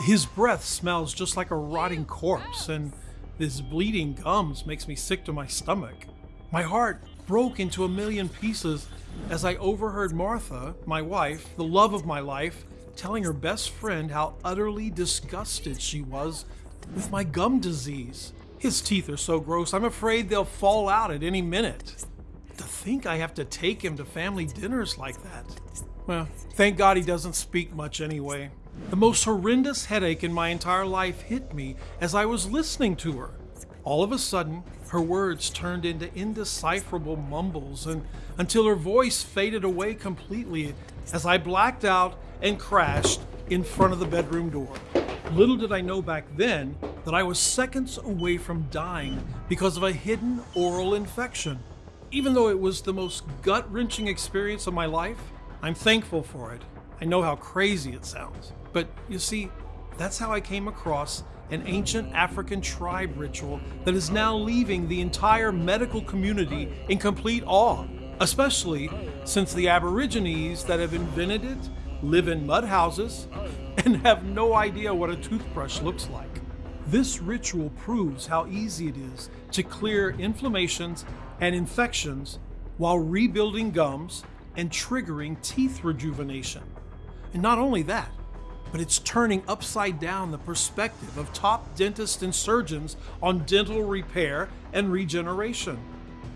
His breath smells just like a rotting corpse, and his bleeding gums makes me sick to my stomach. My heart broke into a million pieces as I overheard Martha, my wife, the love of my life, telling her best friend how utterly disgusted she was with my gum disease. His teeth are so gross, I'm afraid they'll fall out at any minute. To think I have to take him to family dinners like that. Well, thank God he doesn't speak much anyway. The most horrendous headache in my entire life hit me as I was listening to her. All of a sudden, her words turned into indecipherable mumbles and until her voice faded away completely as I blacked out and crashed in front of the bedroom door. Little did I know back then that I was seconds away from dying because of a hidden oral infection. Even though it was the most gut wrenching experience of my life, I'm thankful for it. I know how crazy it sounds. But you see, that's how I came across an ancient African tribe ritual that is now leaving the entire medical community in complete awe, especially since the Aborigines that have invented it live in mud houses and have no idea what a toothbrush looks like. This ritual proves how easy it is to clear inflammations and infections while rebuilding gums and triggering teeth rejuvenation. And not only that, but it's turning upside down the perspective of top dentists and surgeons on dental repair and regeneration.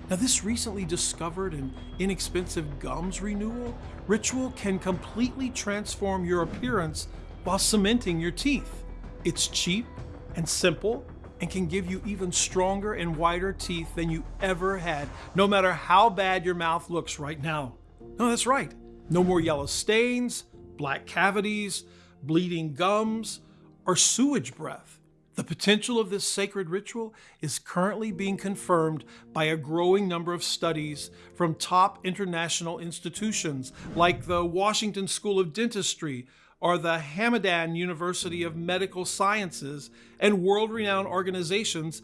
Now, this recently discovered and inexpensive gums renewal ritual can completely transform your appearance while cementing your teeth. It's cheap and simple and can give you even stronger and whiter teeth than you ever had, no matter how bad your mouth looks right now. No, that's right. No more yellow stains, black cavities, bleeding gums, or sewage breath. The potential of this sacred ritual is currently being confirmed by a growing number of studies from top international institutions like the Washington School of Dentistry or the Hamadan University of Medical Sciences and world renowned organizations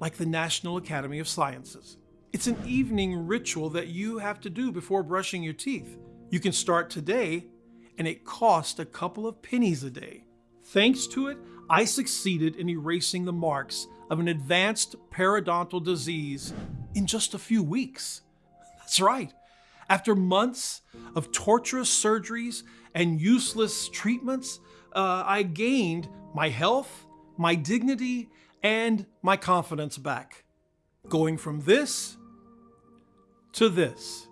like the National Academy of Sciences. It's an evening ritual that you have to do before brushing your teeth. You can start today and it cost a couple of pennies a day. Thanks to it, I succeeded in erasing the marks of an advanced periodontal disease in just a few weeks. That's right. After months of torturous surgeries and useless treatments, uh, I gained my health, my dignity, and my confidence back. Going from this to this.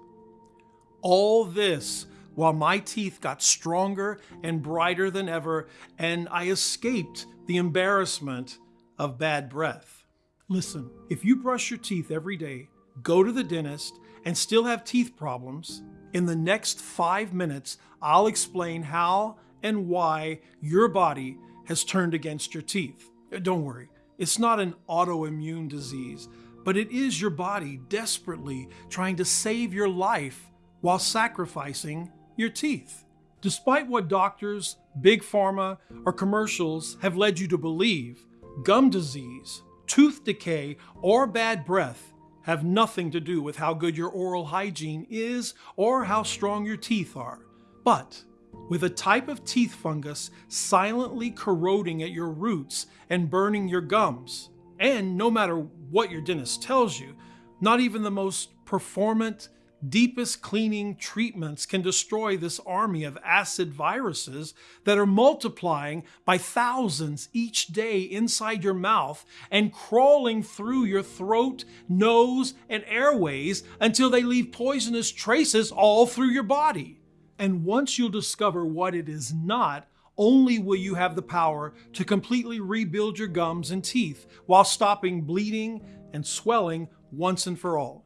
All this while my teeth got stronger and brighter than ever, and I escaped the embarrassment of bad breath. Listen, if you brush your teeth every day, go to the dentist, and still have teeth problems, in the next five minutes, I'll explain how and why your body has turned against your teeth. Uh, don't worry, it's not an autoimmune disease, but it is your body desperately trying to save your life while sacrificing your teeth. Despite what doctors, big pharma, or commercials have led you to believe, gum disease, tooth decay, or bad breath have nothing to do with how good your oral hygiene is or how strong your teeth are. But with a type of teeth fungus silently corroding at your roots and burning your gums, and no matter what your dentist tells you, not even the most performant deepest cleaning treatments can destroy this army of acid viruses that are multiplying by thousands each day inside your mouth and crawling through your throat, nose, and airways until they leave poisonous traces all through your body. And once you'll discover what it is not, only will you have the power to completely rebuild your gums and teeth while stopping bleeding and swelling once and for all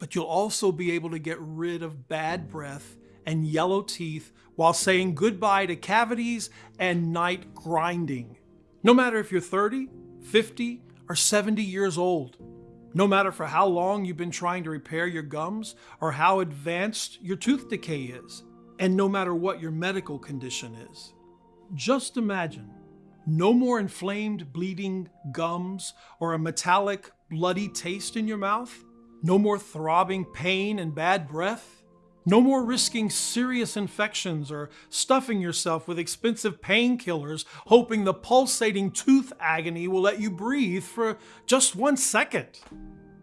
but you'll also be able to get rid of bad breath and yellow teeth while saying goodbye to cavities and night grinding. No matter if you're 30, 50, or 70 years old, no matter for how long you've been trying to repair your gums or how advanced your tooth decay is, and no matter what your medical condition is. Just imagine no more inflamed, bleeding gums or a metallic, bloody taste in your mouth no more throbbing pain and bad breath? No more risking serious infections or stuffing yourself with expensive painkillers, hoping the pulsating tooth agony will let you breathe for just one second.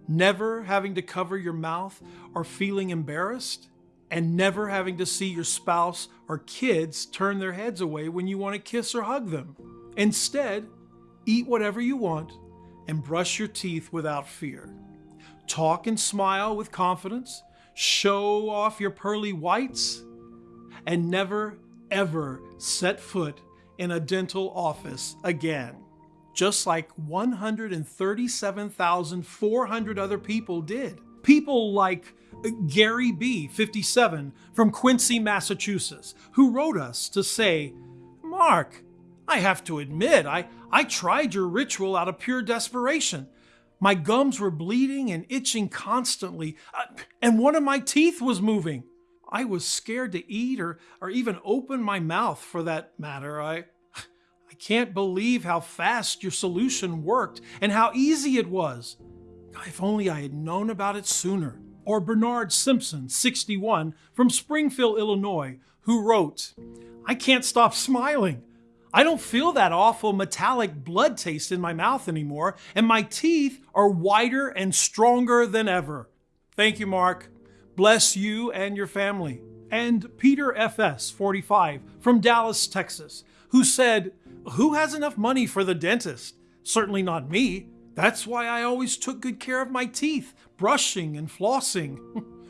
Never having to cover your mouth or feeling embarrassed, and never having to see your spouse or kids turn their heads away when you want to kiss or hug them. Instead, eat whatever you want and brush your teeth without fear. Talk and smile with confidence show off your pearly whites, and never, ever set foot in a dental office again. Just like 137,400 other people did. People like Gary B., 57, from Quincy, Massachusetts, who wrote us to say, Mark, I have to admit, I, I tried your ritual out of pure desperation. My gums were bleeding and itching constantly, uh, and one of my teeth was moving. I was scared to eat or, or even open my mouth for that matter. I, I can't believe how fast your solution worked and how easy it was. If only I had known about it sooner. Or Bernard Simpson, 61, from Springfield, Illinois, who wrote, I can't stop smiling. I don't feel that awful metallic blood taste in my mouth anymore, and my teeth are whiter and stronger than ever. Thank you, Mark. Bless you and your family. And Peter FS, 45, from Dallas, Texas, who said, Who has enough money for the dentist? Certainly not me. That's why I always took good care of my teeth, brushing and flossing.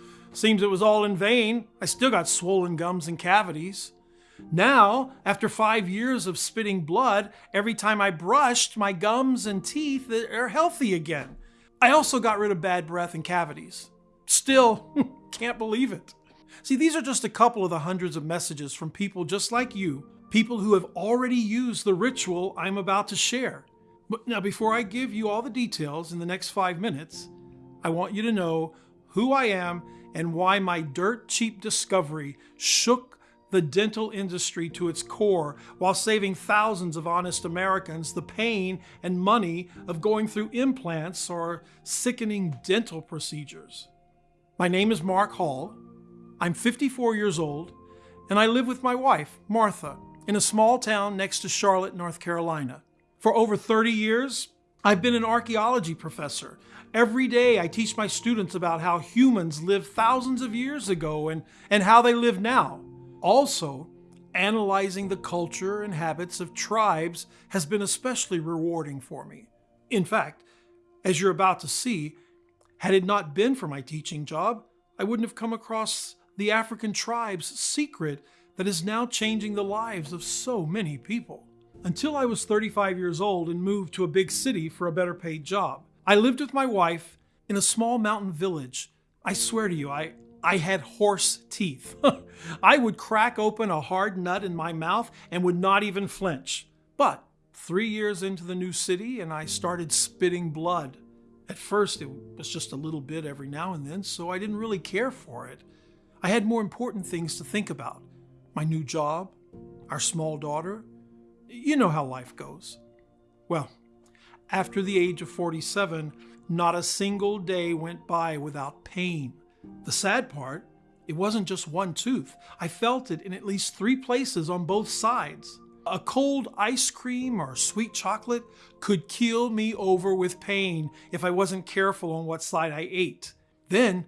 Seems it was all in vain. I still got swollen gums and cavities. Now, after five years of spitting blood, every time I brushed, my gums and teeth are healthy again. I also got rid of bad breath and cavities. Still, can't believe it. See, these are just a couple of the hundreds of messages from people just like you, people who have already used the ritual I'm about to share. But now, before I give you all the details in the next five minutes, I want you to know who I am and why my dirt cheap discovery shook the dental industry to its core while saving thousands of honest Americans the pain and money of going through implants or sickening dental procedures. My name is Mark Hall. I'm 54 years old, and I live with my wife, Martha, in a small town next to Charlotte, North Carolina. For over 30 years, I've been an archaeology professor. Every day I teach my students about how humans lived thousands of years ago and, and how they live now. Also, analyzing the culture and habits of tribes has been especially rewarding for me. In fact, as you're about to see, had it not been for my teaching job, I wouldn't have come across the African tribe's secret that is now changing the lives of so many people. Until I was 35 years old and moved to a big city for a better paid job, I lived with my wife in a small mountain village. I swear to you, I, I had horse teeth. I would crack open a hard nut in my mouth and would not even flinch. But three years into the new city, and I started spitting blood. At first, it was just a little bit every now and then, so I didn't really care for it. I had more important things to think about my new job, our small daughter. You know how life goes. Well, after the age of 47, not a single day went by without pain the sad part, it wasn't just one tooth. I felt it in at least three places on both sides. A cold ice cream or sweet chocolate could keel me over with pain if I wasn't careful on what side I ate. Then,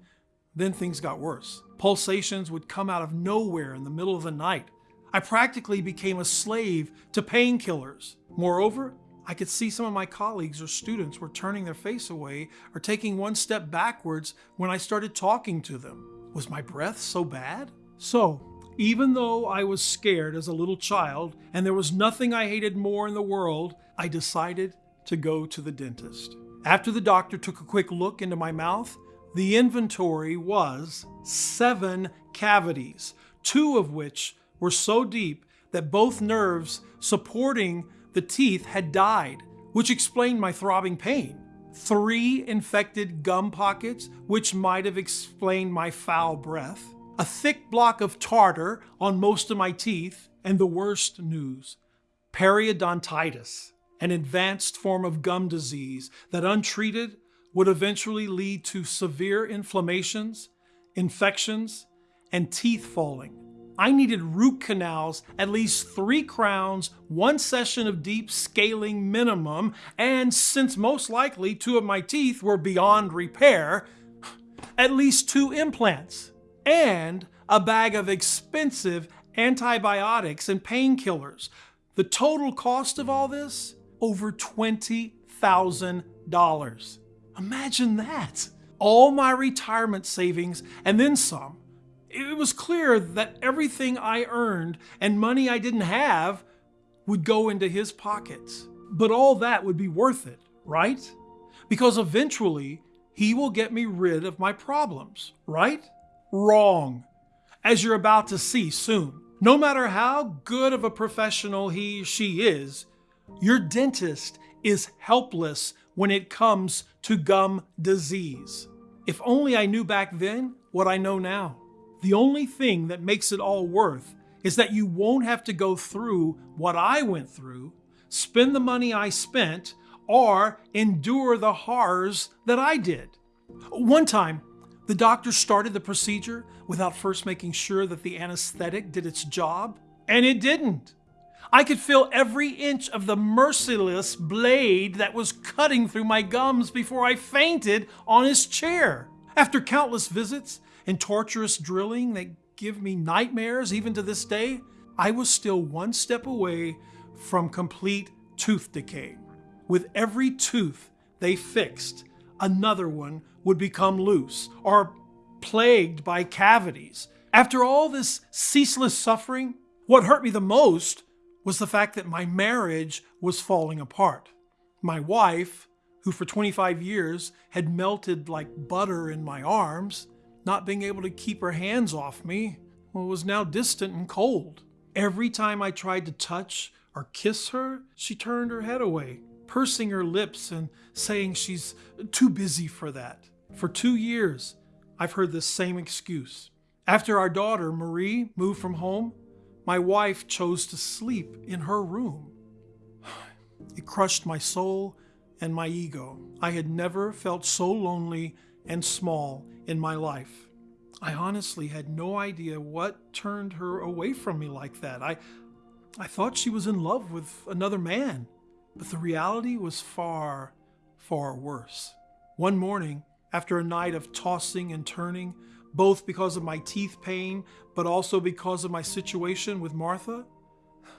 then things got worse. Pulsations would come out of nowhere in the middle of the night. I practically became a slave to painkillers. Moreover, I could see some of my colleagues or students were turning their face away or taking one step backwards when I started talking to them. Was my breath so bad? So, even though I was scared as a little child and there was nothing I hated more in the world, I decided to go to the dentist. After the doctor took a quick look into my mouth, the inventory was seven cavities, two of which were so deep that both nerves supporting the teeth had died, which explained my throbbing pain. Three infected gum pockets, which might have explained my foul breath. A thick block of tartar on most of my teeth, and the worst news periodontitis, an advanced form of gum disease that untreated would eventually lead to severe inflammations, infections, and teeth falling. I needed root canals, at least three crowns, one session of deep scaling minimum, and since most likely two of my teeth were beyond repair, at least two implants, and a bag of expensive antibiotics and painkillers. The total cost of all this? Over $20,000. Imagine that. All my retirement savings and then some it was clear that everything I earned and money I didn't have would go into his pockets. But all that would be worth it, right? Because eventually he will get me rid of my problems, right? Wrong. As you're about to see soon. No matter how good of a professional he she is, your dentist is helpless when it comes to gum disease. If only I knew back then what I know now. The only thing that makes it all worth is that you won't have to go through what I went through, spend the money I spent, or endure the horrors that I did. One time, the doctor started the procedure without first making sure that the anesthetic did its job, and it didn't. I could feel every inch of the merciless blade that was cutting through my gums before I fainted on his chair. After countless visits, and torturous drilling that give me nightmares even to this day, I was still one step away from complete tooth decay. With every tooth they fixed, another one would become loose or plagued by cavities. After all this ceaseless suffering, what hurt me the most was the fact that my marriage was falling apart. My wife, who for 25 years had melted like butter in my arms, not being able to keep her hands off me, was now distant and cold. Every time I tried to touch or kiss her, she turned her head away, pursing her lips and saying she's too busy for that. For two years, I've heard the same excuse. After our daughter, Marie, moved from home, my wife chose to sleep in her room. It crushed my soul and my ego. I had never felt so lonely and small in my life. I honestly had no idea what turned her away from me like that. I, I thought she was in love with another man, but the reality was far, far worse. One morning, after a night of tossing and turning, both because of my teeth pain, but also because of my situation with Martha,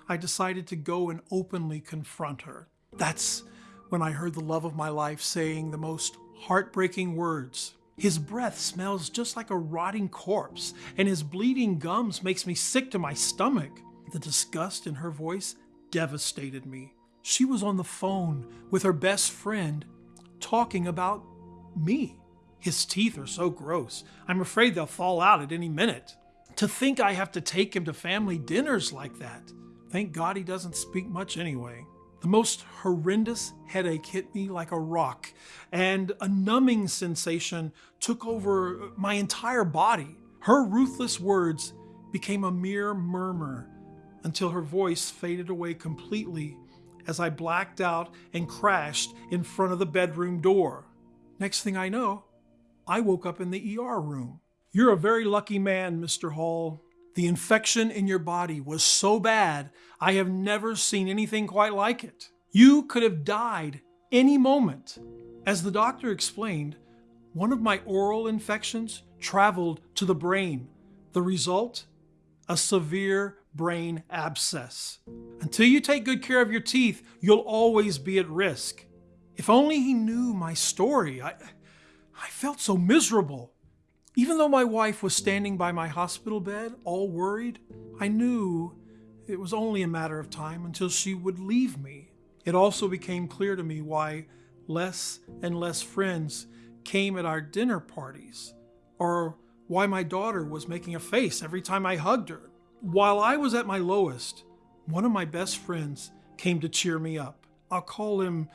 I decided to go and openly confront her. That's when I heard the love of my life saying the most heartbreaking words. His breath smells just like a rotting corpse, and his bleeding gums makes me sick to my stomach. The disgust in her voice devastated me. She was on the phone with her best friend talking about me. His teeth are so gross. I'm afraid they'll fall out at any minute. To think I have to take him to family dinners like that. Thank God he doesn't speak much anyway. The most horrendous headache hit me like a rock, and a numbing sensation took over my entire body. Her ruthless words became a mere murmur until her voice faded away completely as I blacked out and crashed in front of the bedroom door. Next thing I know, I woke up in the ER room. You're a very lucky man, Mr. Hall, the infection in your body was so bad, I have never seen anything quite like it. You could have died any moment. As the doctor explained, one of my oral infections traveled to the brain. The result? A severe brain abscess. Until you take good care of your teeth, you'll always be at risk. If only he knew my story. I, I felt so miserable. Even though my wife was standing by my hospital bed, all worried, I knew it was only a matter of time until she would leave me. It also became clear to me why less and less friends came at our dinner parties, or why my daughter was making a face every time I hugged her. While I was at my lowest, one of my best friends came to cheer me up. I'll call him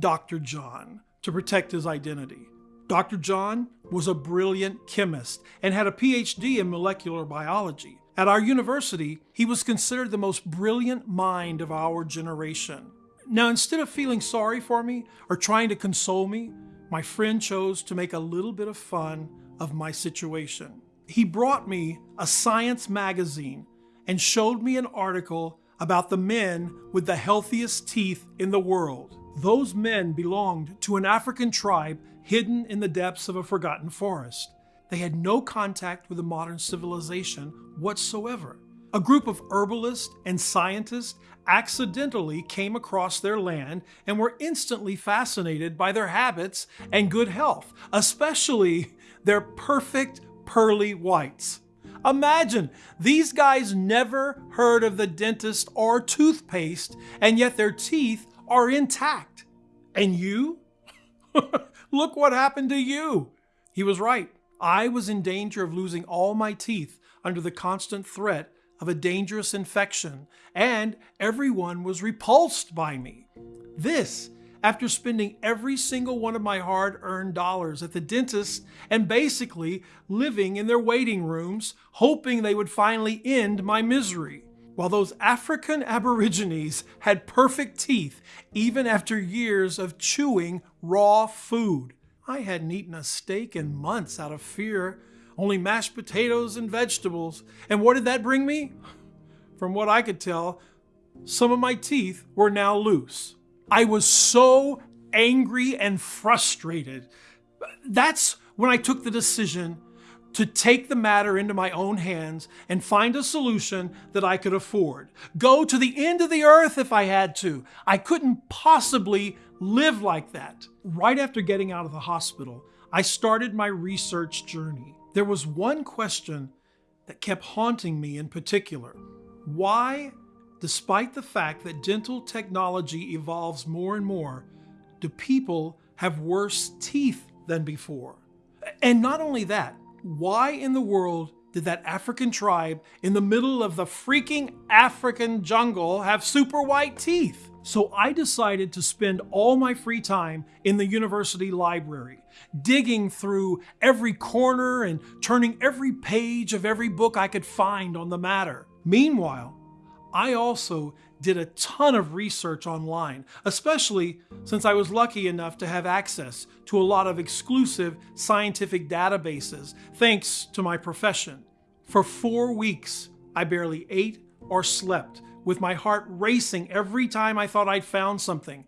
Dr. John to protect his identity. Dr. John was a brilliant chemist and had a PhD in molecular biology. At our university, he was considered the most brilliant mind of our generation. Now, instead of feeling sorry for me or trying to console me, my friend chose to make a little bit of fun of my situation. He brought me a science magazine and showed me an article about the men with the healthiest teeth in the world. Those men belonged to an African tribe hidden in the depths of a forgotten forest. They had no contact with a modern civilization whatsoever. A group of herbalists and scientists accidentally came across their land and were instantly fascinated by their habits and good health, especially their perfect pearly whites. Imagine, these guys never heard of the dentist or toothpaste, and yet their teeth are intact. And you? Look what happened to you. He was right. I was in danger of losing all my teeth under the constant threat of a dangerous infection, and everyone was repulsed by me. This, after spending every single one of my hard earned dollars at the dentist and basically living in their waiting rooms, hoping they would finally end my misery. While those African Aborigines had perfect teeth even after years of chewing raw food. I hadn't eaten a steak in months out of fear only mashed potatoes and vegetables. And what did that bring me? From what I could tell, some of my teeth were now loose. I was so angry and frustrated. That's when I took the decision to take the matter into my own hands and find a solution that I could afford. Go to the end of the earth if I had to. I couldn't possibly live like that. Right after getting out of the hospital, I started my research journey. There was one question that kept haunting me in particular. Why, despite the fact that dental technology evolves more and more, do people have worse teeth than before? And not only that, why in the world did that African tribe in the middle of the freaking African jungle have super white teeth? So I decided to spend all my free time in the university library, digging through every corner and turning every page of every book I could find on the matter. Meanwhile, I also did a ton of research online, especially since I was lucky enough to have access to a lot of exclusive scientific databases, thanks to my profession. For four weeks, I barely ate or slept with my heart racing every time I thought I'd found something.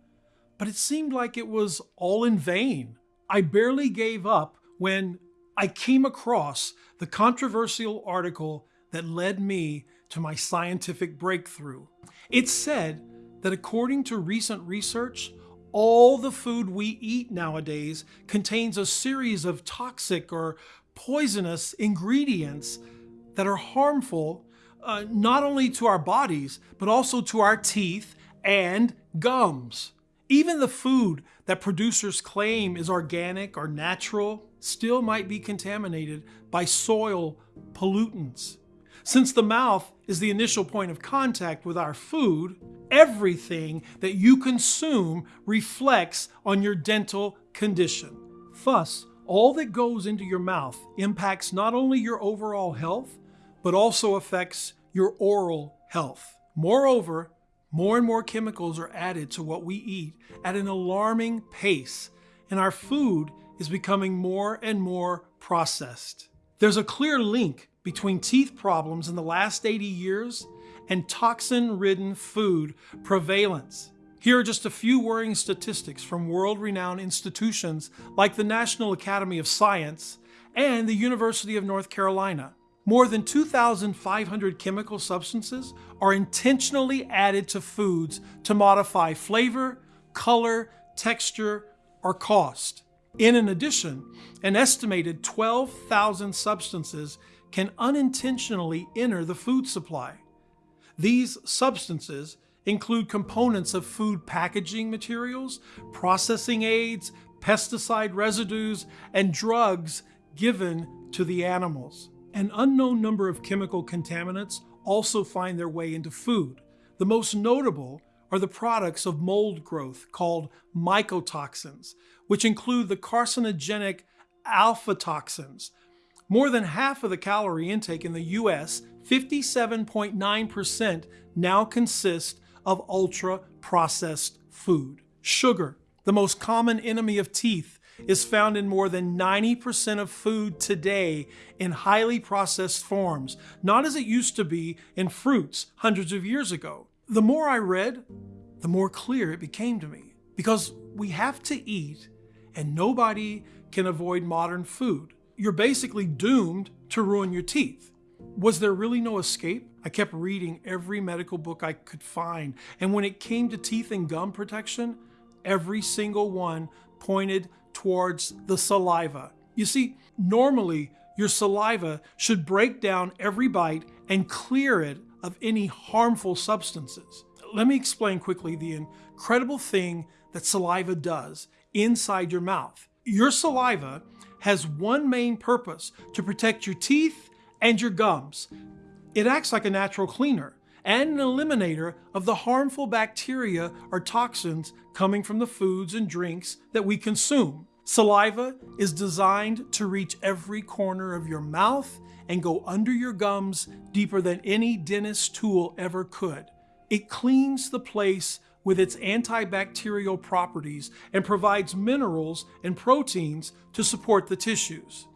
But it seemed like it was all in vain. I barely gave up when I came across the controversial article that led me to my scientific breakthrough. It said that according to recent research, all the food we eat nowadays contains a series of toxic or poisonous ingredients that are harmful uh, not only to our bodies, but also to our teeth and gums. Even the food that producers claim is organic or natural still might be contaminated by soil pollutants. Since the mouth is the initial point of contact with our food, everything that you consume reflects on your dental condition. Thus, all that goes into your mouth impacts not only your overall health, but also affects your oral health. Moreover, more and more chemicals are added to what we eat at an alarming pace, and our food is becoming more and more processed. There's a clear link between teeth problems in the last 80 years and toxin ridden food prevalence. Here are just a few worrying statistics from world renowned institutions like the National Academy of Science and the University of North Carolina. More than 2,500 chemical substances are intentionally added to foods to modify flavor, color, texture, or cost. In addition, an estimated 12,000 substances can unintentionally enter the food supply. These substances include components of food packaging materials, processing aids, pesticide residues, and drugs given to the animals. An unknown number of chemical contaminants also find their way into food. The most notable are the products of mold growth called mycotoxins, which include the carcinogenic aflatoxins. More than half of the calorie intake in the US, 57.9%, now consist of ultra processed food. Sugar, the most common enemy of teeth, is found in more than 90% of food today in highly processed forms, not as it used to be in fruits hundreds of years ago. The more I read, the more clear it became to me. Because we have to eat, and nobody can avoid modern food. You're basically doomed to ruin your teeth. Was there really no escape? I kept reading every medical book I could find, and when it came to teeth and gum protection, every single one pointed towards the saliva. You see, normally your saliva should break down every bite and clear it of any harmful substances. Let me explain quickly the incredible thing that saliva does inside your mouth. Your saliva has one main purpose to protect your teeth and your gums. It acts like a natural cleaner and an eliminator of the harmful bacteria or toxins coming from the foods and drinks that we consume. Saliva is designed to reach every corner of your mouth and go under your gums deeper than any dentist tool ever could. It cleans the place with its antibacterial properties and provides minerals and proteins to support the tissues.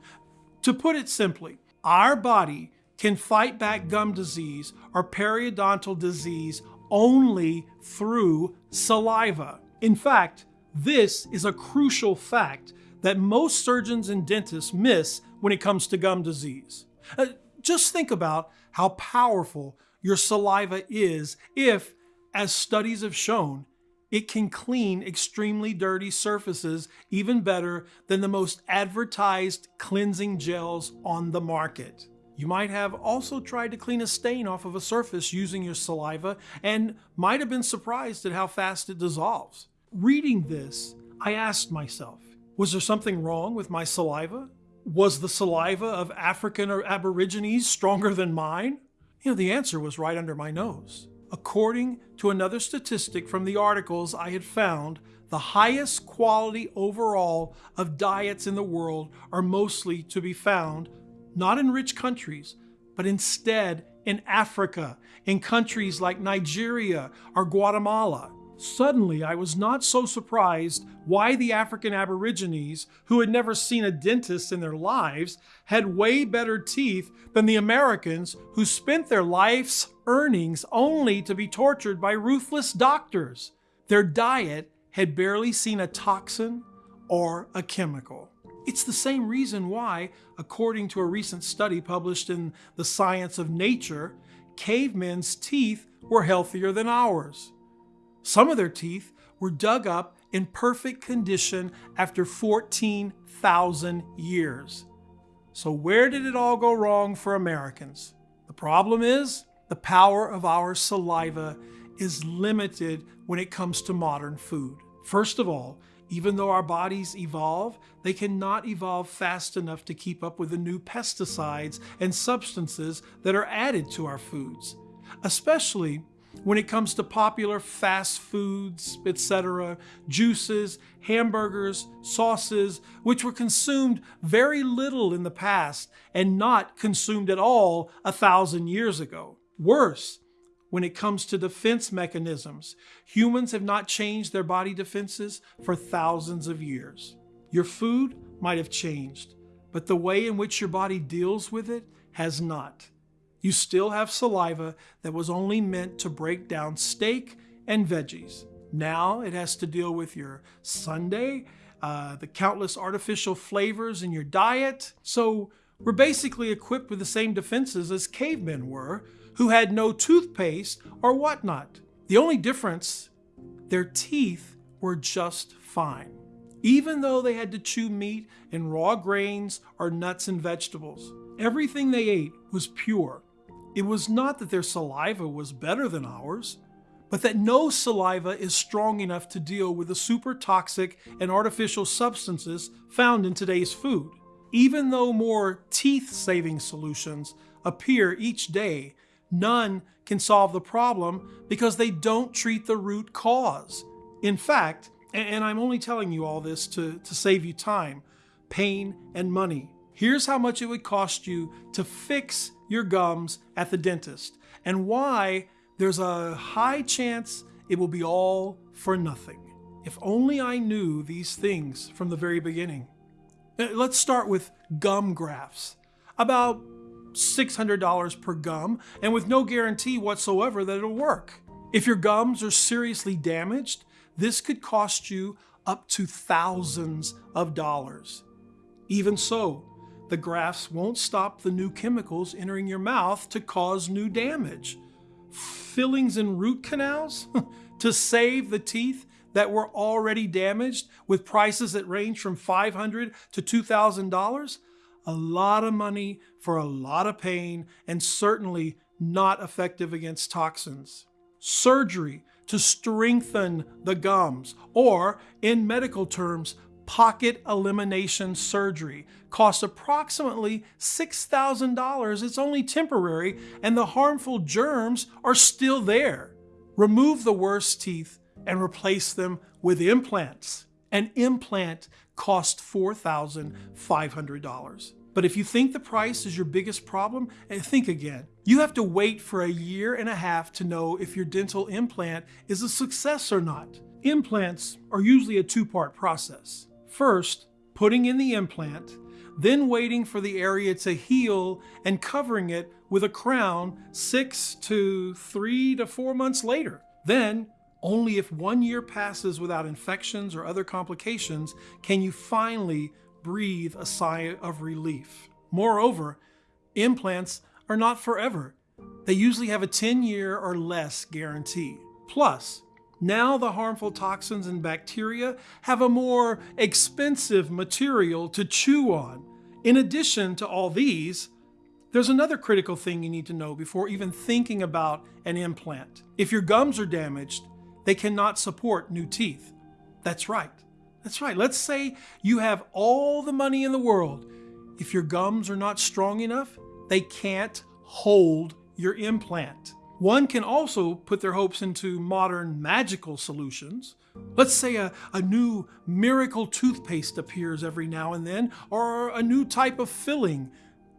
To put it simply, our body can fight back gum disease or periodontal disease only through saliva. In fact, this is a crucial fact that most surgeons and dentists miss when it comes to gum disease. Uh, just think about how powerful your saliva is if, as studies have shown, it can clean extremely dirty surfaces even better than the most advertised cleansing gels on the market. You might have also tried to clean a stain off of a surface using your saliva and might have been surprised at how fast it dissolves. Reading this, I asked myself, was there something wrong with my saliva? Was the saliva of African or Aborigines stronger than mine? You know, the answer was right under my nose. According to another statistic from the articles I had found, the highest quality overall of diets in the world are mostly to be found not in rich countries, but instead in Africa, in countries like Nigeria or Guatemala. Suddenly, I was not so surprised why the African Aborigines, who had never seen a dentist in their lives, had way better teeth than the Americans, who spent their life's earnings only to be tortured by ruthless doctors. Their diet had barely seen a toxin or a chemical. It's the same reason why, according to a recent study published in the Science of Nature, cavemen's teeth were healthier than ours. Some of their teeth were dug up in perfect condition after 14,000 years. So, where did it all go wrong for Americans? The problem is the power of our saliva is limited when it comes to modern food. First of all, even though our bodies evolve, they cannot evolve fast enough to keep up with the new pesticides and substances that are added to our foods, especially when it comes to popular fast foods, etc., juices, hamburgers, sauces, which were consumed very little in the past and not consumed at all a thousand years ago. Worse, when it comes to defense mechanisms. Humans have not changed their body defenses for thousands of years. Your food might have changed, but the way in which your body deals with it has not. You still have saliva that was only meant to break down steak and veggies. Now it has to deal with your sundae, uh, the countless artificial flavors in your diet. So we're basically equipped with the same defenses as cavemen were, who had no toothpaste or whatnot. The only difference, their teeth were just fine, even though they had to chew meat and raw grains or nuts and vegetables. Everything they ate was pure. It was not that their saliva was better than ours, but that no saliva is strong enough to deal with the super toxic and artificial substances found in today's food. Even though more teeth saving solutions appear each day none can solve the problem because they don't treat the root cause. In fact, and I'm only telling you all this to, to save you time, pain, and money. Here's how much it would cost you to fix your gums at the dentist, and why there's a high chance it will be all for nothing. If only I knew these things from the very beginning. Uh, Let's start with gum grafts. About $600 per gum, and with no guarantee whatsoever that it'll work. If your gums are seriously damaged, this could cost you up to thousands of dollars. Even so, the grafts won't stop the new chemicals entering your mouth to cause new damage. Fillings in root canals to save the teeth that were already damaged with prices that range from 500 to $2,000? A lot of money for a lot of pain and certainly not effective against toxins. Surgery to strengthen the gums, or in medical terms, pocket elimination surgery costs approximately $6,000. It's only temporary, and the harmful germs are still there. Remove the worst teeth and replace them with implants. An implant costs $4,500. But if you think the price is your biggest problem, eh, think again. You have to wait for a year and a half to know if your dental implant is a success or not. Implants are usually a two part process. First, putting in the implant, then waiting for the area to heal and covering it with a crown six to three to four months later. Then, only if one year passes without infections or other complications can you finally breathe a sigh of relief. Moreover, implants are not forever. They usually have a 10 year or less guarantee. Plus, now the harmful toxins and bacteria have a more expensive material to chew on. In addition to all these, there's another critical thing you need to know before even thinking about an implant. If your gums are damaged, they cannot support new teeth. That's right. That's right. Let's say you have all the money in the world. If your gums are not strong enough, they can't hold your implant. One can also put their hopes into modern magical solutions. Let's say a, a new miracle toothpaste appears every now and then, or a new type of filling.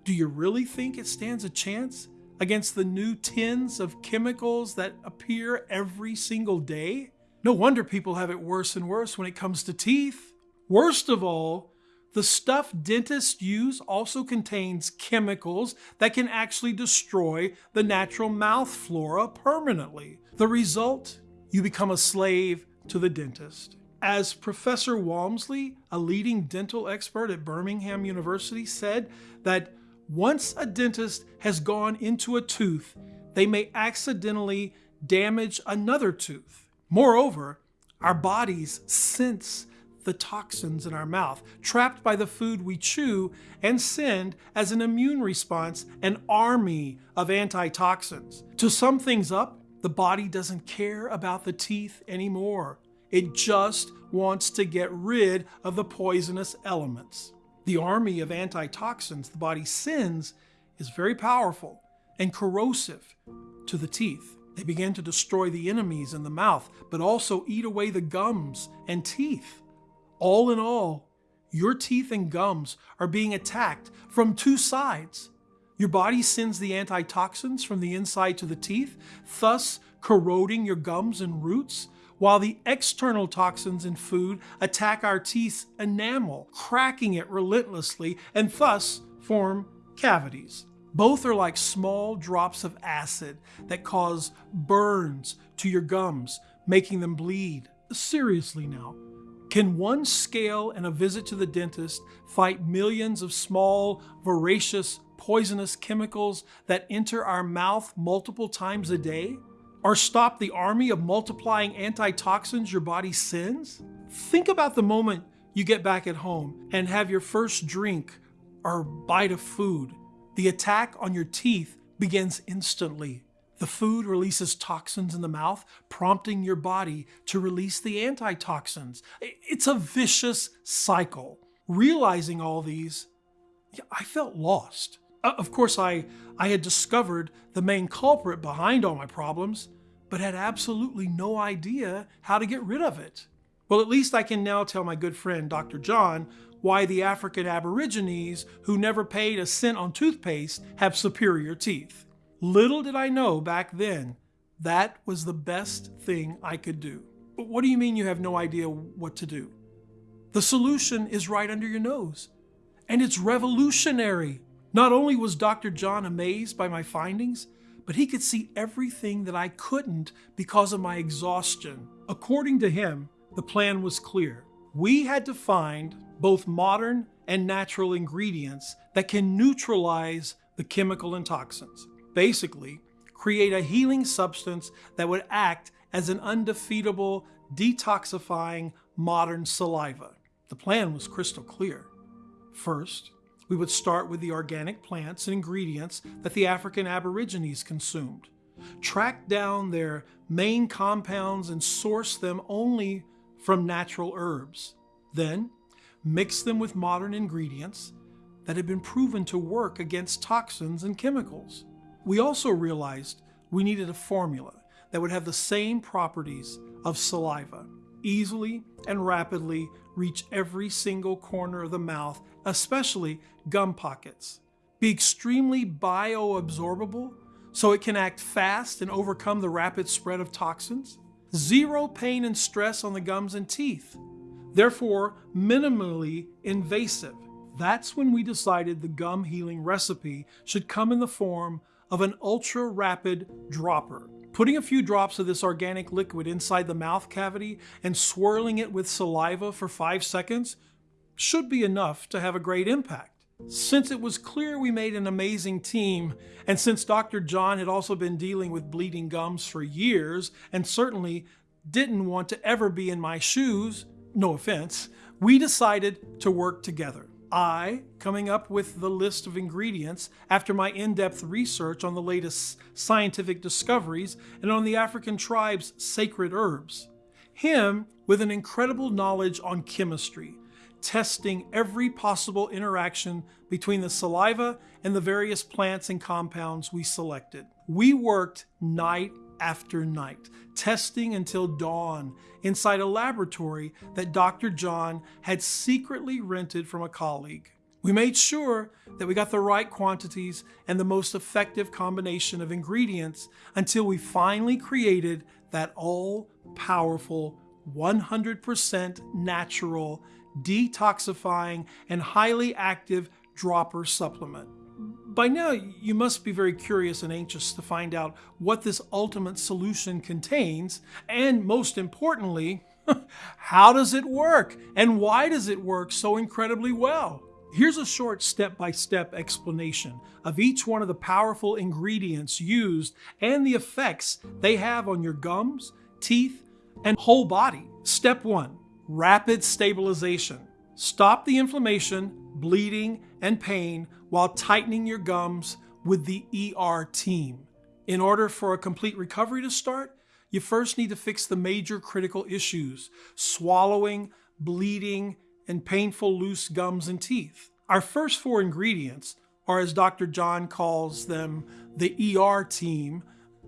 Do you really think it stands a chance against the new tins of chemicals that appear every single day? No wonder people have it worse and worse when it comes to teeth. Worst of all, the stuff dentists use also contains chemicals that can actually destroy the natural mouth flora permanently. The result? You become a slave to the dentist. As Professor Walmsley, a leading dental expert at Birmingham University, said that once a dentist has gone into a tooth, they may accidentally damage another tooth. Moreover, our bodies sense the toxins in our mouth, trapped by the food we chew, and send, as an immune response, an army of antitoxins. To sum things up, the body doesn't care about the teeth anymore. It just wants to get rid of the poisonous elements. The army of antitoxins the body sends is very powerful and corrosive to the teeth. They begin to destroy the enemies in the mouth, but also eat away the gums and teeth. All in all, your teeth and gums are being attacked from two sides. Your body sends the antitoxins from the inside to the teeth, thus corroding your gums and roots, while the external toxins in food attack our teeth's enamel, cracking it relentlessly, and thus form cavities. Both are like small drops of acid that cause burns to your gums, making them bleed. Seriously now, can one scale and a visit to the dentist fight millions of small, voracious, poisonous chemicals that enter our mouth multiple times a day? Or stop the army of multiplying antitoxins your body sends? Think about the moment you get back at home and have your first drink or bite of food. The attack on your teeth begins instantly. The food releases toxins in the mouth, prompting your body to release the antitoxins. It's a vicious cycle. Realizing all these, I felt lost. Uh, of course, I, I had discovered the main culprit behind all my problems, but had absolutely no idea how to get rid of it. Well, at least I can now tell my good friend Dr. John why the African Aborigines who never paid a cent on toothpaste have superior teeth. Little did I know back then that was the best thing I could do. But what do you mean you have no idea what to do? The solution is right under your nose, and it's revolutionary. Not only was Dr. John amazed by my findings, but he could see everything that I couldn't because of my exhaustion. According to him, the plan was clear. We had to find both modern and natural ingredients that can neutralize the chemical and toxins. Basically, create a healing substance that would act as an undefeatable, detoxifying modern saliva. The plan was crystal clear. First, we would start with the organic plants and ingredients that the African Aborigines consumed, track down their main compounds and source them only from natural herbs. Then, mix them with modern ingredients that had been proven to work against toxins and chemicals. We also realized we needed a formula that would have the same properties of saliva, easily and rapidly reach every single corner of the mouth, especially gum pockets. Be extremely bioabsorbable so it can act fast and overcome the rapid spread of toxins. Zero pain and stress on the gums and teeth. Therefore, minimally invasive. That's when we decided the gum healing recipe should come in the form of an ultra rapid dropper. Putting a few drops of this organic liquid inside the mouth cavity and swirling it with saliva for five seconds should be enough to have a great impact. Since it was clear we made an amazing team, and since Dr. John had also been dealing with bleeding gums for years and certainly didn't want to ever be in my shoes, no offense, we decided to work together. I, coming up with the list of ingredients after my in depth research on the latest scientific discoveries and on the African tribes' sacred herbs. Him with an incredible knowledge on chemistry, testing every possible interaction between the saliva and the various plants and compounds we selected. We worked night after night, testing until dawn inside a laboratory that Dr. John had secretly rented from a colleague. We made sure that we got the right quantities and the most effective combination of ingredients until we finally created that all powerful, 100% natural detoxifying, and highly active dropper supplement. By now, you must be very curious and anxious to find out what this ultimate solution contains, and most importantly, how does it work and why does it work so incredibly well? Here's a short step by step explanation of each one of the powerful ingredients used and the effects they have on your gums, teeth, and whole body. Step one rapid stabilization. Stop the inflammation, bleeding, and pain while tightening your gums with the ER team. In order for a complete recovery to start, you first need to fix the major critical issues swallowing, bleeding, and painful loose gums and teeth. Our first four ingredients, or as Dr. John calls them, the ER team,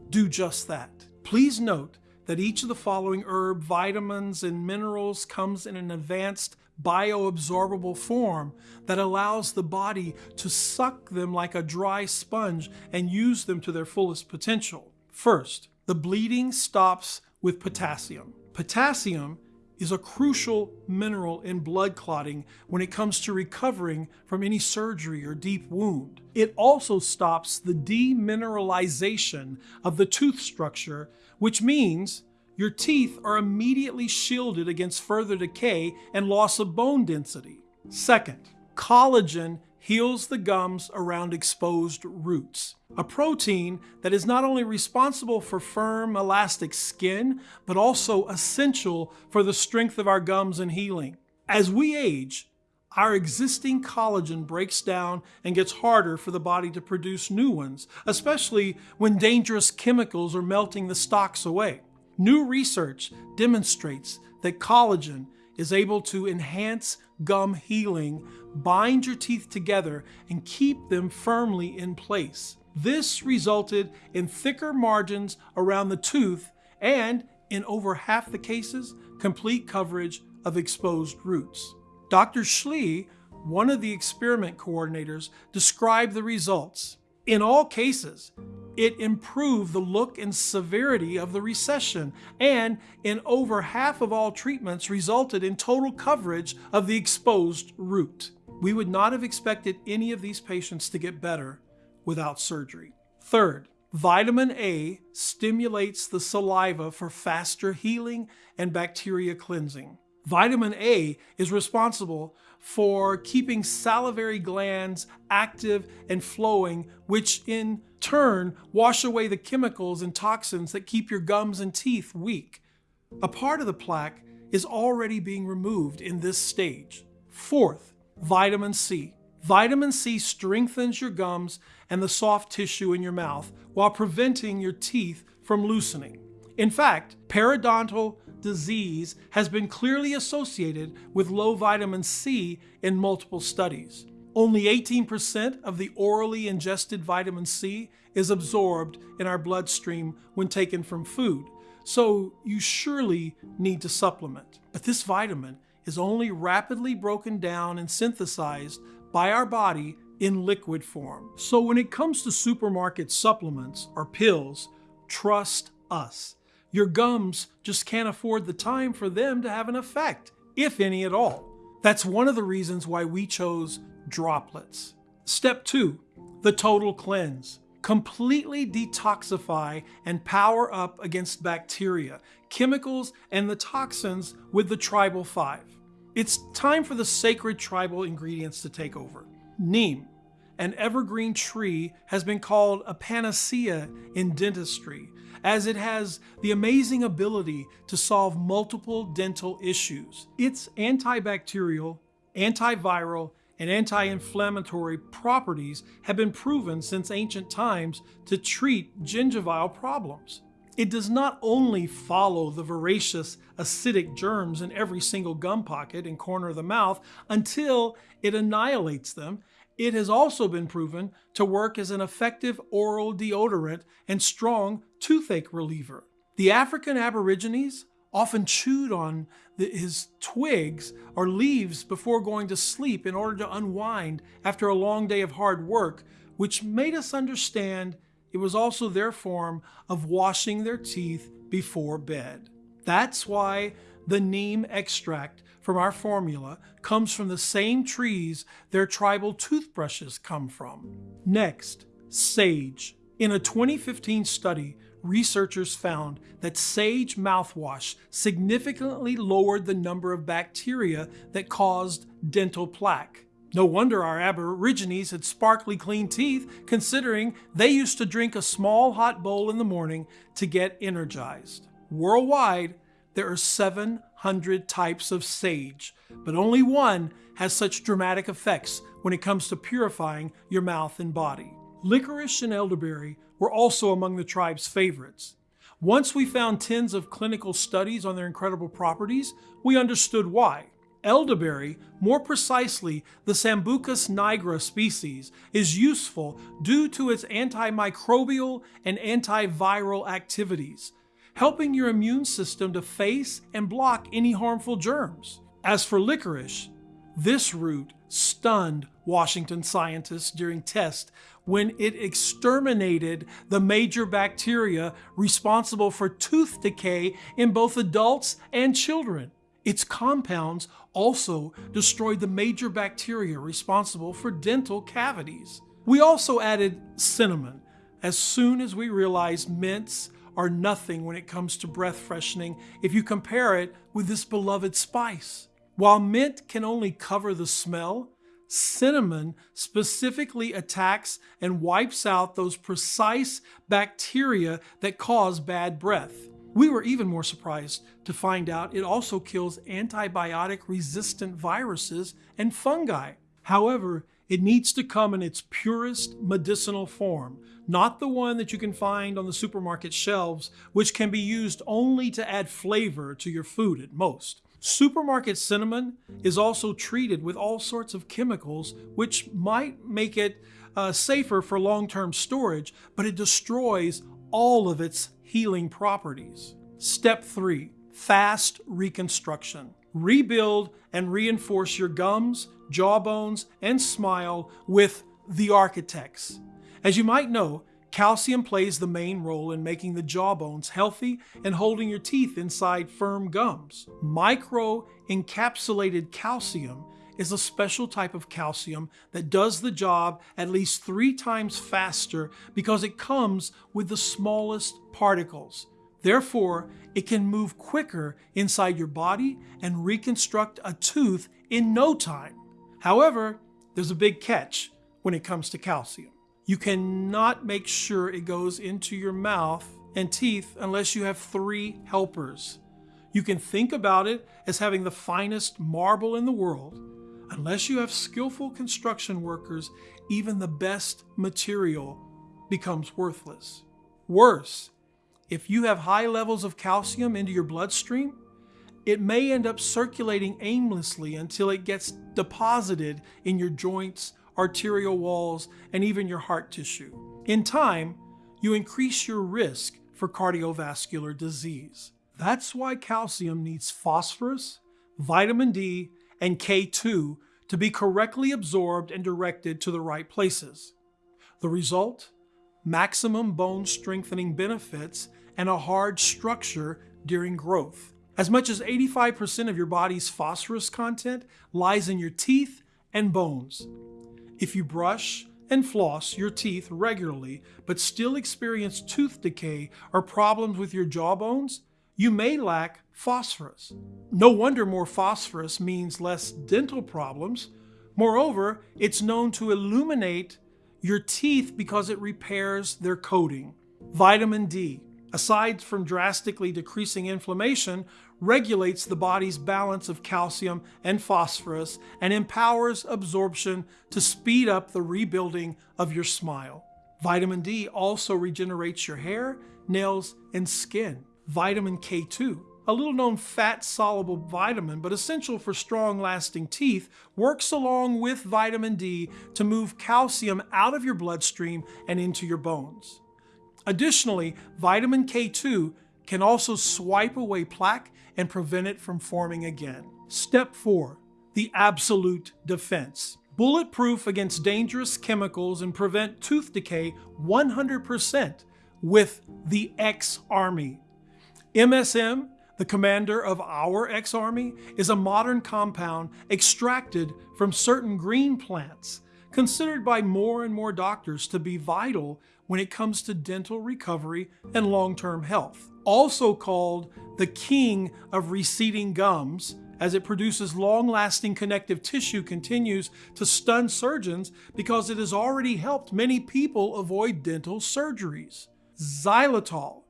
do just that. Please note that each of the following herb, vitamins, and minerals comes in an advanced bioabsorbable form that allows the body to suck them like a dry sponge and use them to their fullest potential. First, the bleeding stops with potassium. Potassium is a crucial mineral in blood clotting when it comes to recovering from any surgery or deep wound. It also stops the demineralization of the tooth structure, which means your teeth are immediately shielded against further decay and loss of bone density. Second, collagen heals the gums around exposed roots, a protein that is not only responsible for firm, elastic skin, but also essential for the strength of our gums and healing. As we age, our existing collagen breaks down and gets harder for the body to produce new ones, especially when dangerous chemicals are melting the stocks away. New research demonstrates that collagen is able to enhance gum healing, bind your teeth together, and keep them firmly in place. This resulted in thicker margins around the tooth and, in over half the cases, complete coverage of exposed roots. Dr. Schlee, one of the experiment coordinators, described the results. In all cases, It improved the look and severity of the recession, and in over half of all treatments, resulted in total coverage of the exposed root. We would not have expected any of these patients to get better without surgery. Third, vitamin A stimulates the saliva for faster healing and bacteria cleansing. Vitamin A is responsible for keeping salivary glands active and flowing, which in turn wash away the chemicals and toxins that keep your gums and teeth weak. A part of the plaque is already being removed in this stage. Fourth, vitamin C. Vitamin C strengthens your gums and the soft tissue in your mouth while preventing your teeth from loosening. In fact, periodontal disease has been clearly associated with low vitamin C in multiple studies. Only 18% of the orally ingested vitamin C is absorbed in our bloodstream when taken from food, so you surely need to supplement. But this vitamin is only rapidly broken down and synthesized by our body in liquid form. So when it comes to supermarket supplements or pills, trust us. Your gums just can't afford the time for them to have an effect, if any at all. That's one of the reasons why we chose droplets. Step two, the total cleanse. Completely detoxify and power up against bacteria, chemicals, and the toxins with the Tribal 5. It's time for the sacred tribal ingredients to take over. Neem, an evergreen tree, has been called a panacea in dentistry as it has the amazing ability to solve multiple dental issues. Its antibacterial, antiviral, and anti-inflammatory properties have been proven since ancient times to treat gingival problems. It does not only follow the voracious acidic germs in every single gum pocket and corner of the mouth until it annihilates them, it has also been proven to work as an effective oral deodorant and strong toothache reliever. The African Aborigines often chewed on the, his twigs or leaves before going to sleep in order to unwind after a long day of hard work, which made us understand it was also their form of washing their teeth before bed. That's why the neem extract from our formula comes from the same trees their tribal toothbrushes come from. Next, sage. In a 2015 study, researchers found that sage mouthwash significantly lowered the number of bacteria that caused dental plaque. No wonder our Aborigines had sparkly clean teeth, considering they used to drink a small hot bowl in the morning to get energized. Worldwide, there are 700 types of sage, but only one has such dramatic effects when it comes to purifying your mouth and body. Licorice and elderberry were also among the tribe's favorites. Once we found tens of clinical studies on their incredible properties, we understood why. Elderberry, more precisely the Sambucus nigra species, is useful due to its antimicrobial and antiviral activities, helping your immune system to face and block any harmful germs. As for licorice, this root stunned Washington scientists during tests when it exterminated the major bacteria responsible for tooth decay in both adults and children. Its compounds also destroyed the major bacteria responsible for dental cavities. We also added cinnamon as soon as we realized mints are nothing when it comes to breath freshening if you compare it with this beloved spice. While mint can only cover the smell, cinnamon specifically attacks and wipes out those precise bacteria that cause bad breath. We were even more surprised to find out it also kills antibiotic resistant viruses and fungi. However, it needs to come in its purest medicinal form, not the one that you can find on the supermarket shelves, which can be used only to add flavor to your food at most. Supermarket cinnamon is also treated with all sorts of chemicals, which might make it uh, safer for long term storage, but it destroys all of its healing properties. Step three fast reconstruction. Rebuild and reinforce your gums, jawbones, and smile with the architects. As you might know, Calcium plays the main role in making the jawbones healthy and holding your teeth inside firm gums. Micro encapsulated calcium is a special type of calcium that does the job at least three times faster because it comes with the smallest particles. Therefore, it can move quicker inside your body and reconstruct a tooth in no time. However, there's a big catch when it comes to calcium. You cannot make sure it goes into your mouth and teeth unless you have three helpers. You can think about it as having the finest marble in the world. Unless you have skillful construction workers, even the best material becomes worthless. Worse, if you have high levels of calcium into your bloodstream, it may end up circulating aimlessly until it gets deposited in your joints, arterial walls, and even your heart tissue. In time, you increase your risk for cardiovascular disease. That's why calcium needs phosphorus, vitamin D, and K2 to be correctly absorbed and directed to the right places. The result? Maximum bone strengthening benefits and a hard structure during growth. As much as 85% of your body's phosphorus content lies in your teeth and bones. If you brush and floss your teeth regularly but still experience tooth decay or problems with your jaw bones, you may lack phosphorus. No wonder more phosphorus means less dental problems. Moreover, it's known to illuminate your teeth because it repairs their coating. Vitamin D, aside from drastically decreasing inflammation, regulates the body's balance of calcium and phosphorus and empowers absorption to speed up the rebuilding of your smile. Vitamin D also regenerates your hair, nails, and skin vitamin K2, a little known fat soluble vitamin but essential for strong lasting teeth, works along with vitamin D to move calcium out of your bloodstream and into your bones. Additionally, vitamin K2 can also swipe away plaque and prevent it from forming again. Step 4. The absolute defense. Bulletproof against dangerous chemicals and prevent tooth decay 100% with the X Army. MSM, the commander of our X Army, is a modern compound extracted from certain green plants, considered by more and more doctors to be vital when it comes to dental recovery and long term health. Also called the king of receding gums, as it produces long lasting connective tissue, continues to stun surgeons because it has already helped many people avoid dental surgeries. Xylitol,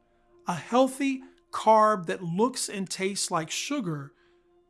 a healthy carb that looks and tastes like sugar,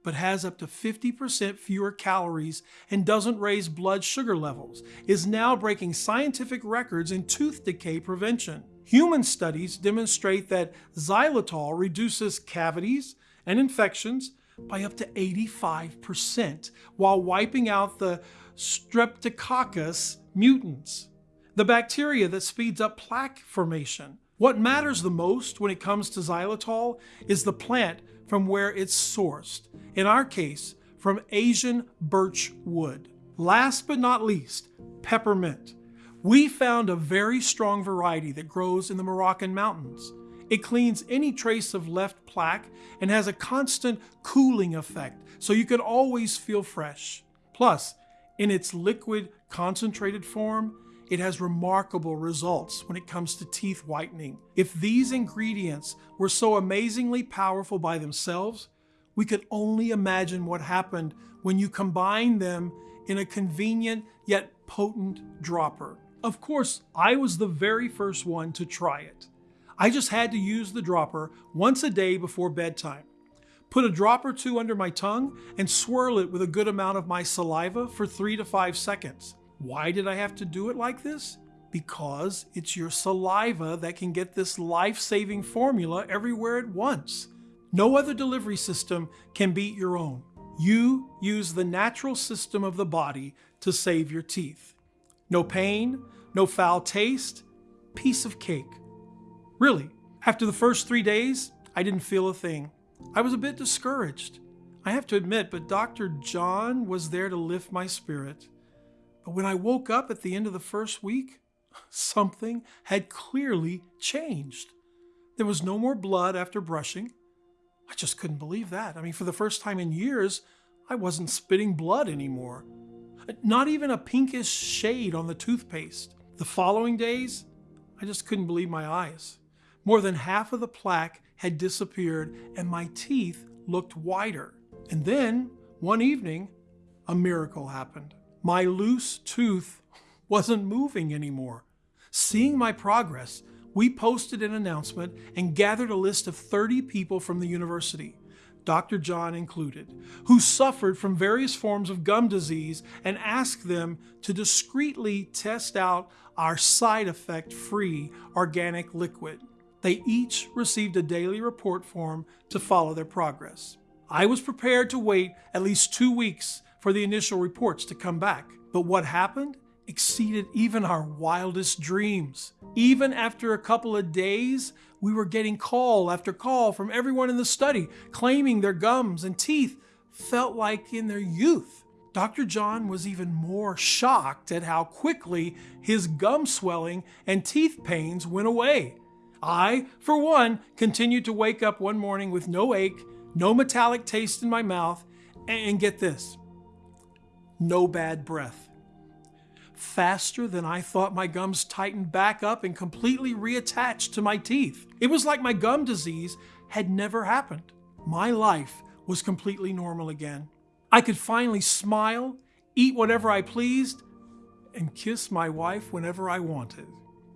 but has up to 50% fewer calories and doesn't raise blood sugar levels, is now breaking scientific records in tooth decay prevention. Human studies demonstrate that xylitol reduces cavities and infections by up to 85% while wiping out the Streptococcus mutans, the bacteria that speeds up plaque formation. What matters the most when it comes to xylitol is the plant from where it's sourced, in our case, from Asian birch wood. Last but not least, peppermint. We found a very strong variety that grows in the Moroccan mountains. It cleans any trace of left plaque and has a constant cooling effect, so you can always feel fresh. Plus, in its liquid concentrated form, it has remarkable results when it comes to teeth whitening. If these ingredients were so amazingly powerful by themselves, we could only imagine what happened when you combine them in a convenient yet potent dropper. Of course, I was the very first one to try it. I just had to use the dropper once a day before bedtime. Put a drop or two under my tongue and swirl it with a good amount of my saliva for three to five seconds. Why did I have to do it like this? Because it's your saliva that can get this life saving formula everywhere at once. No other delivery system can beat your own. You use the natural system of the body to save your teeth. No pain, no foul taste, piece of cake. Really, after the first three days, I didn't feel a thing. I was a bit discouraged. I have to admit, but Dr. John was there to lift my spirit. When I woke up at the end of the first week, Something had clearly changed. There was no more blood after brushing. I just couldn't believe that. I mean, for the first time in years, I wasn't spitting blood anymore. Not even a pinkish shade on the toothpaste. The following days, I just couldn't believe my eyes. More than half of the plaque had disappeared and my teeth looked whiter. And then, one evening, a miracle happened. My loose tooth wasn't moving anymore. Seeing my progress, we posted an announcement and gathered a list of 30 people from the university, Dr. John included, who suffered from various forms of gum disease and asked them to discreetly test out our side effect free organic liquid. They each received a daily report form to follow their progress. I was prepared to wait at least two weeks for the initial reports to come back. But what happened exceeded even our wildest dreams. Even after a couple of days, we were getting call after call from everyone in the study claiming their gums and teeth felt like in their youth. Dr. John was even more shocked at how quickly his gum swelling and teeth pains went away. I, for one, continued to wake up one morning with no ache, no metallic taste in my mouth, and get this no bad breath. Faster than I thought my gums tightened back up and completely reattached to my teeth. It was like my gum disease had never happened. My life was completely normal again. I could finally smile, eat whatever I pleased, and kiss my wife whenever I wanted.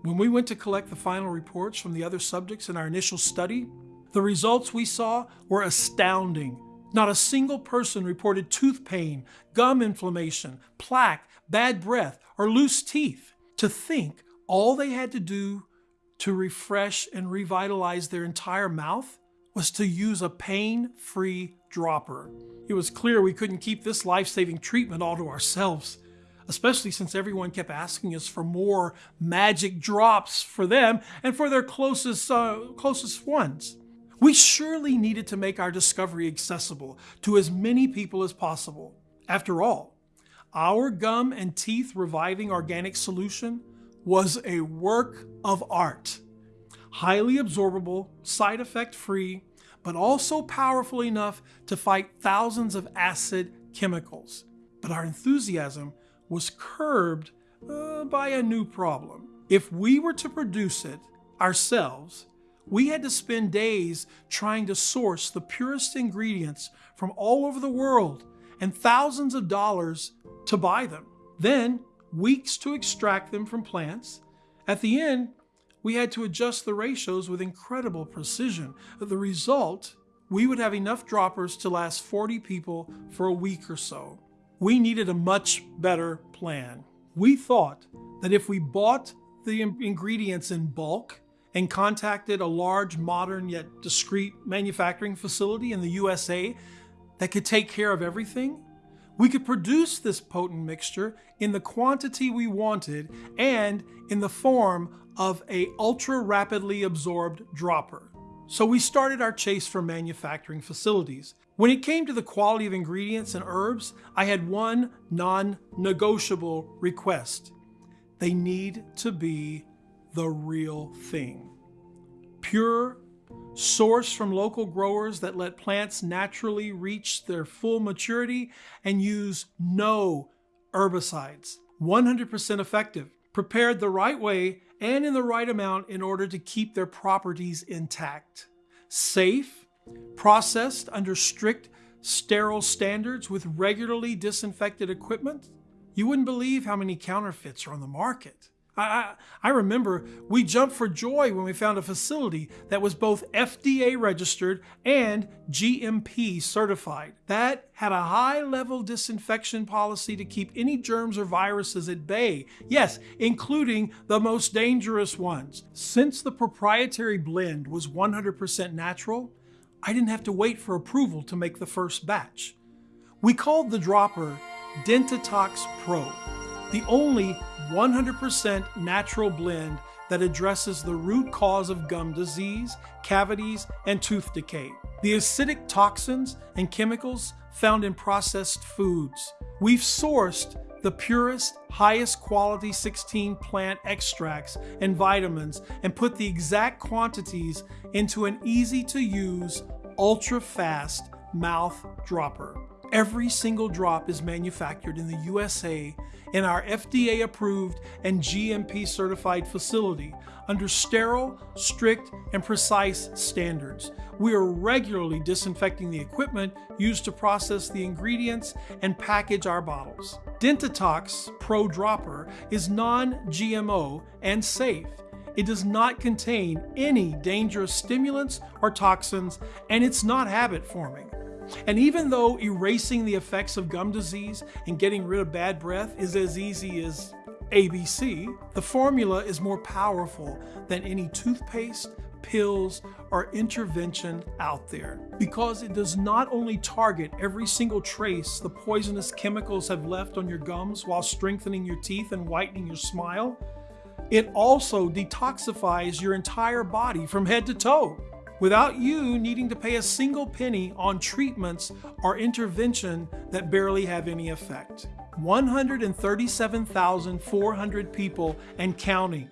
When we went to collect the final reports from the other subjects in our initial study, the results we saw were astounding. Not a single person reported tooth pain, gum inflammation, plaque, bad breath, or loose teeth. To think all they had to do to refresh and revitalize their entire mouth was to use a pain free dropper. It was clear we couldn't keep this life saving treatment all to ourselves, especially since everyone kept asking us for more magic drops for them and for their closest, uh, closest ones. We surely needed to make our discovery accessible to as many people as possible. After all, our gum and teeth reviving organic solution was a work of art. Highly absorbable, side effect free, but also powerful enough to fight thousands of acid chemicals. But our enthusiasm was curbed uh, by a new problem. If we were to produce it ourselves, we had to spend days trying to source the purest ingredients from all over the world and thousands of dollars to buy them. Then, weeks to extract them from plants. At the end, we had to adjust the ratios with incredible precision. The result, we would have enough droppers to last 40 people for a week or so. We needed a much better plan. We thought that if we bought the ingredients in bulk and contacted a large, modern, yet discreet manufacturing facility in the USA that could take care of everything, we could produce this potent mixture in the quantity we wanted and in the form of a ultra rapidly absorbed dropper. So we started our chase for manufacturing facilities. When it came to the quality of ingredients and herbs, I had one non-negotiable request. They need to be the real thing. Pure, sourced from local growers that let plants naturally reach their full maturity and use no herbicides. 100% effective, prepared the right way and in the right amount in order to keep their properties intact. Safe, processed under strict sterile standards with regularly disinfected equipment. You wouldn't believe how many counterfeits are on the market. I, I, remember we jumped for joy when we found a facility that was both FDA registered and GMP certified. That had a high level disinfection policy to keep any germs or viruses at bay. Yes, including the most dangerous ones. Since the proprietary blend was 100% natural, I didn't have to wait for approval to make the first batch. We called the dropper Dentitox Pro, the only 100% natural blend that addresses the root cause of gum disease, cavities, and tooth decay. The acidic toxins and chemicals found in processed foods. We've sourced the purest, highest quality 16 plant extracts and vitamins and put the exact quantities into an easy to use, ultra fast mouth dropper. Every single drop is manufactured in the USA in our FDA approved and GMP certified facility under sterile, strict, and precise standards. We are regularly disinfecting the equipment used to process the ingredients and package our bottles. Dentitox Pro Dropper is non GMO and safe. It does not contain any dangerous stimulants or toxins, and it's not habit forming. And even though erasing the effects of gum disease and getting rid of bad breath is as easy as ABC, the formula is more powerful than any toothpaste, pills, or intervention out there. Because it does not only target every single trace the poisonous chemicals have left on your gums while strengthening your teeth and whitening your smile, it also detoxifies your entire body from head to toe without you needing to pay a single penny on treatments or intervention that barely have any effect. 137,400 people and counting.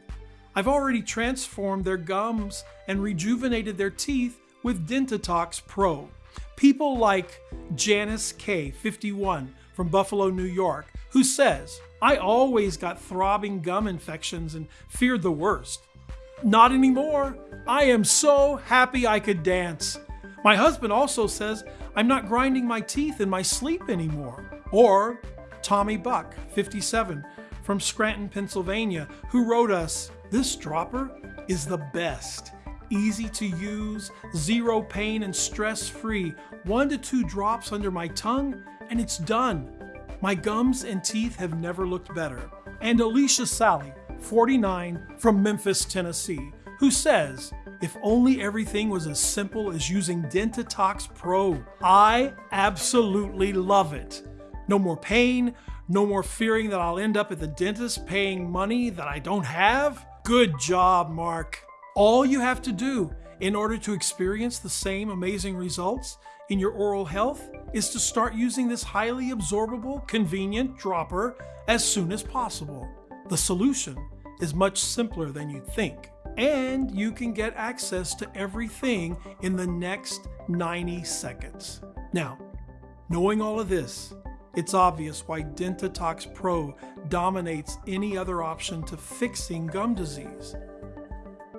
I've already transformed their gums and rejuvenated their teeth with Dentitox Pro. People like Janice K, 51, from Buffalo, New York, who says, I always got throbbing gum infections and feared the worst. Not anymore. I am so happy I could dance. My husband also says I'm not grinding my teeth in my sleep anymore. Or Tommy Buck, 57, from Scranton, Pennsylvania, who wrote us This dropper is the best. Easy to use, zero pain and stress free. One to two drops under my tongue, and it's done. My gums and teeth have never looked better. And Alicia Sally, 49, from Memphis, Tennessee, who says, if only everything was as simple as using Dentitox Pro. I absolutely love it. No more pain, no more fearing that I'll end up at the dentist paying money that I don't have. Good job, Mark. All you have to do in order to experience the same amazing results in your oral health is to start using this highly absorbable, convenient dropper as soon as possible. The solution is much simpler than you think, and you can get access to everything in the next 90 seconds. Now, knowing all of this, it's obvious why Dentitox Pro dominates any other option to fixing gum disease.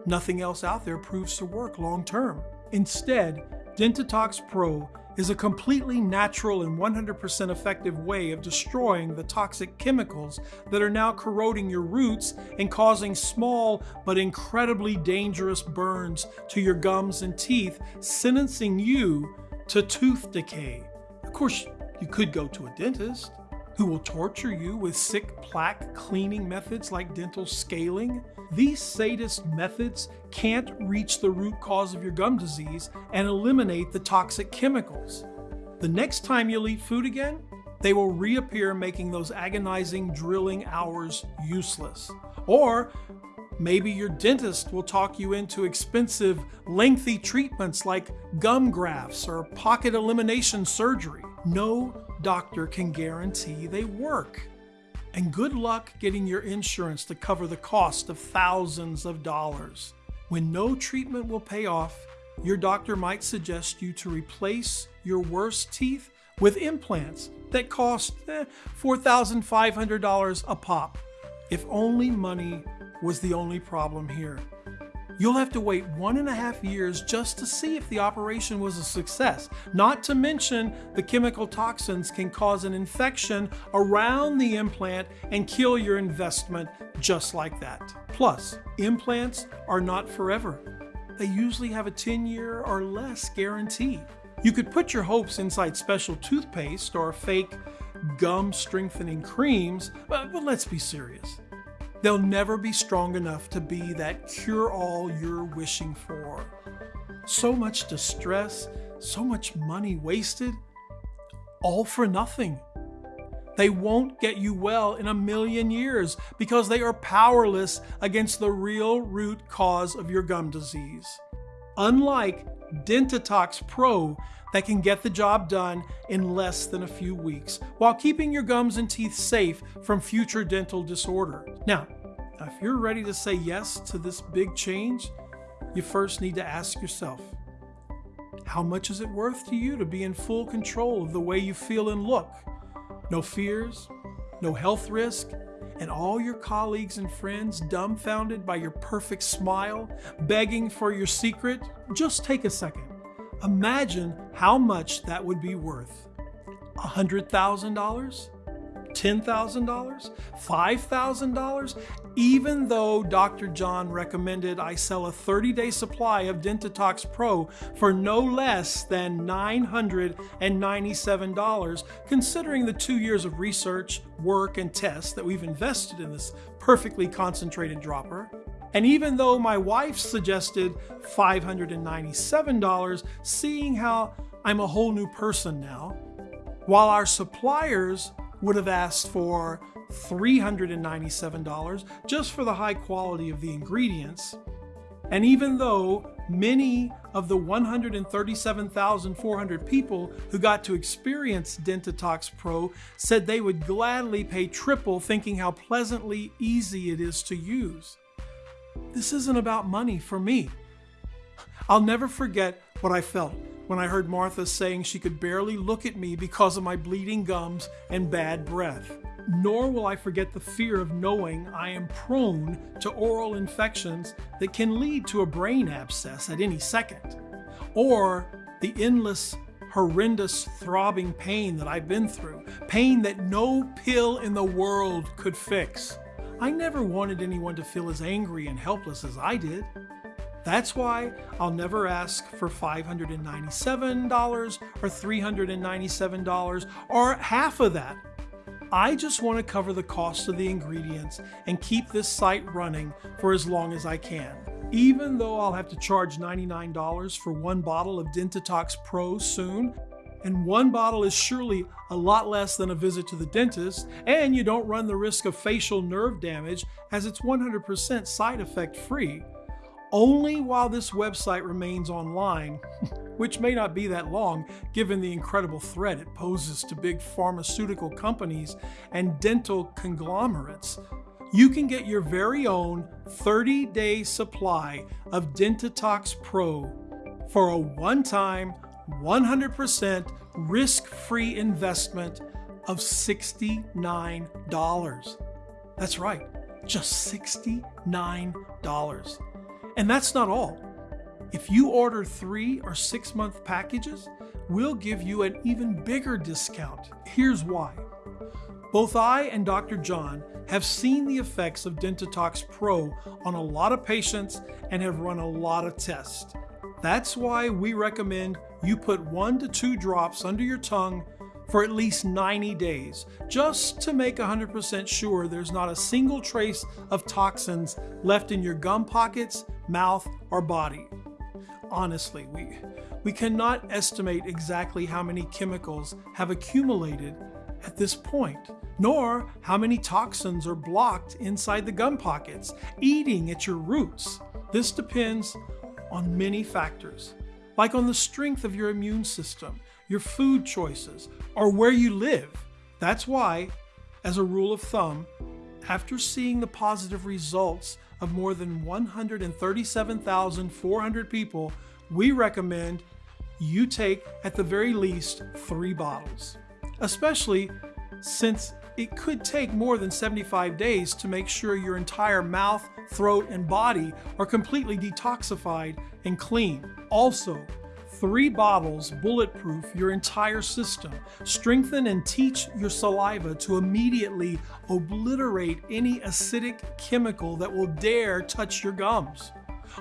Nothing else out there proves to work long term. Instead, Dentitox Pro is a completely natural and 100% effective way of destroying the toxic chemicals that are now corroding your roots and causing small but incredibly dangerous burns to your gums and teeth, sentencing you to tooth decay. Of course, you could go to a dentist who will torture you with sick plaque cleaning methods like dental scaling. These sadist methods can't reach the root cause of your gum disease and eliminate the toxic chemicals. The next time you'll eat food again, they will reappear making those agonizing drilling hours useless. Or maybe your dentist will talk you into expensive, lengthy treatments like gum grafts or pocket elimination surgery. No doctor can guarantee they work. And good luck getting your insurance to cover the cost of thousands of dollars. When no treatment will pay off, your doctor might suggest you to replace your worst teeth with implants that cost eh, $4,500 a pop. If only money was the only problem here. You'll have to wait one and a half years just to see if the operation was a success. Not to mention, the chemical toxins can cause an infection around the implant and kill your investment just like that. Plus, implants are not forever. They usually have a 10 year or less guarantee. You could put your hopes inside special toothpaste or fake gum strengthening creams, but, but let's be serious. They'll never be strong enough to be that cure all you're wishing for. So much distress, so much money wasted, all for nothing. They won't get you well in a million years because they are powerless against the real root cause of your gum disease. Unlike Dentitox Pro that can get the job done in less than a few weeks while keeping your gums and teeth safe from future dental disorder. Now, if you're ready to say yes to this big change, you first need to ask yourself how much is it worth to you to be in full control of the way you feel and look? No fears, no health risk, and all your colleagues and friends dumbfounded by your perfect smile, begging for your secret? Just take a second. Imagine how much that would be worth. $100,000? $10,000? $5,000? Even though Dr. John recommended I sell a 30 day supply of Dentitox Pro for no less than $997, considering the two years of research, work, and tests that we've invested in this perfectly concentrated dropper. And even though my wife suggested $597, seeing how I'm a whole new person now, while our suppliers would have asked for $397 just for the high quality of the ingredients. And even though many of the 137,400 people who got to experience Dentitox Pro said they would gladly pay triple thinking how pleasantly easy it is to use. This isn't about money for me. I'll never forget what I felt when I heard Martha saying she could barely look at me because of my bleeding gums and bad breath. Nor will I forget the fear of knowing I am prone to oral infections that can lead to a brain abscess at any second, or the endless, horrendous throbbing pain that I've been through, pain that no pill in the world could fix. I never wanted anyone to feel as angry and helpless as I did. That's why I'll never ask for $597 or $397 or half of that. I just want to cover the cost of the ingredients and keep this site running for as long as I can. Even though I'll have to charge $99 for one bottle of Dentitox Pro soon, and one bottle is surely a lot less than a visit to the dentist, and you don't run the risk of facial nerve damage as it's 100% side effect free only while this website remains online, which may not be that long given the incredible threat it poses to big pharmaceutical companies and dental conglomerates. You can get your very own 30 day supply of Dentitox Pro for a one time, 100% risk free investment of $69. That's right, just $69. And that's not all. If you order three or six month packages, we'll give you an even bigger discount. Here's why. Both I and Dr. John have seen the effects of Dentitox Pro on a lot of patients and have run a lot of tests. That's why we recommend you put one to two drops under your tongue for at least 90 days, just to make 100% sure there's not a single trace of toxins left in your gum pockets, mouth, or body. Honestly, we, we cannot estimate exactly how many chemicals have accumulated at this point, nor how many toxins are blocked inside the gum pockets, eating at your roots. This depends on many factors, like on the strength of your immune system, your food choices, or where you live. That's why, as a rule of thumb, after seeing the positive results of more than 137,400 people, we recommend you take at the very least three bottles, especially since it could take more than 75 days to make sure your entire mouth, throat, and body are completely detoxified and clean. Also, three bottles bulletproof your entire system, strengthen and teach your saliva to immediately obliterate any acidic chemical that will dare touch your gums.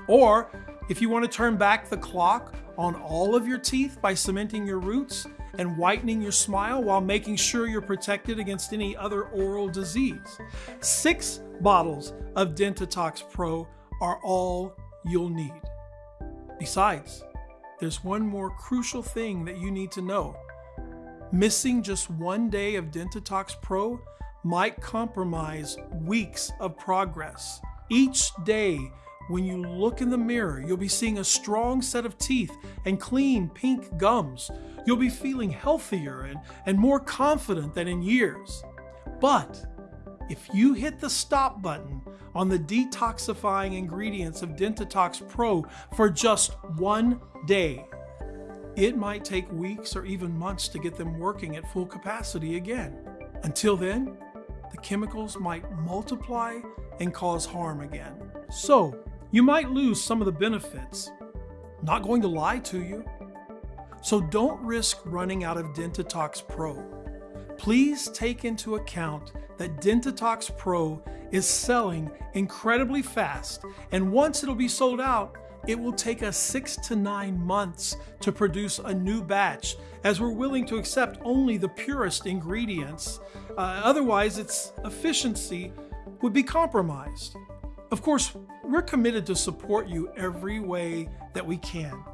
Or if you want to turn back the clock on all of your teeth by cementing your roots and whitening your smile while making sure you're protected against any other oral disease. Six bottles of Dentitox Pro are all you'll need. Besides, there's one more crucial thing that you need to know. Missing just one day of Dentitox Pro might compromise weeks of progress. Each day when you look in the mirror, you'll be seeing a strong set of teeth and clean pink gums. You'll be feeling healthier and, and more confident than in years. But if you hit the stop button on the detoxifying ingredients of Dentitox Pro for just one day, it might take weeks or even months to get them working at full capacity again. Until then, the chemicals might multiply and cause harm again. So, you might lose some of the benefits. Not going to lie to you. So don't risk running out of Dentitox Pro. Please take into account that Dentitox Pro is selling incredibly fast, and once it'll be sold out, it will take us six to nine months to produce a new batch, as we're willing to accept only the purest ingredients. Uh, otherwise, its efficiency would be compromised. Of course, we're committed to support you every way that we can.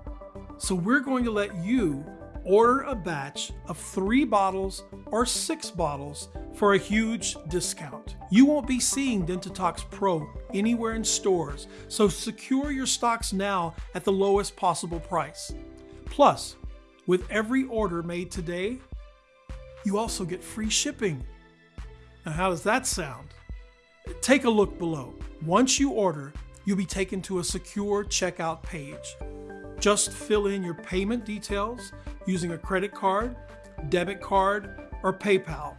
So we're going to let you order a batch of three bottles or six bottles for a huge discount. You won't be seeing Dentitox Pro anywhere in stores, so secure your stocks now at the lowest possible price. Plus, with every order made today, you also get free shipping. Now, how does that sound? Take a look below. Once you order, you'll be taken to a secure checkout page. Just fill in your payment details using a credit card, debit card, or PayPal.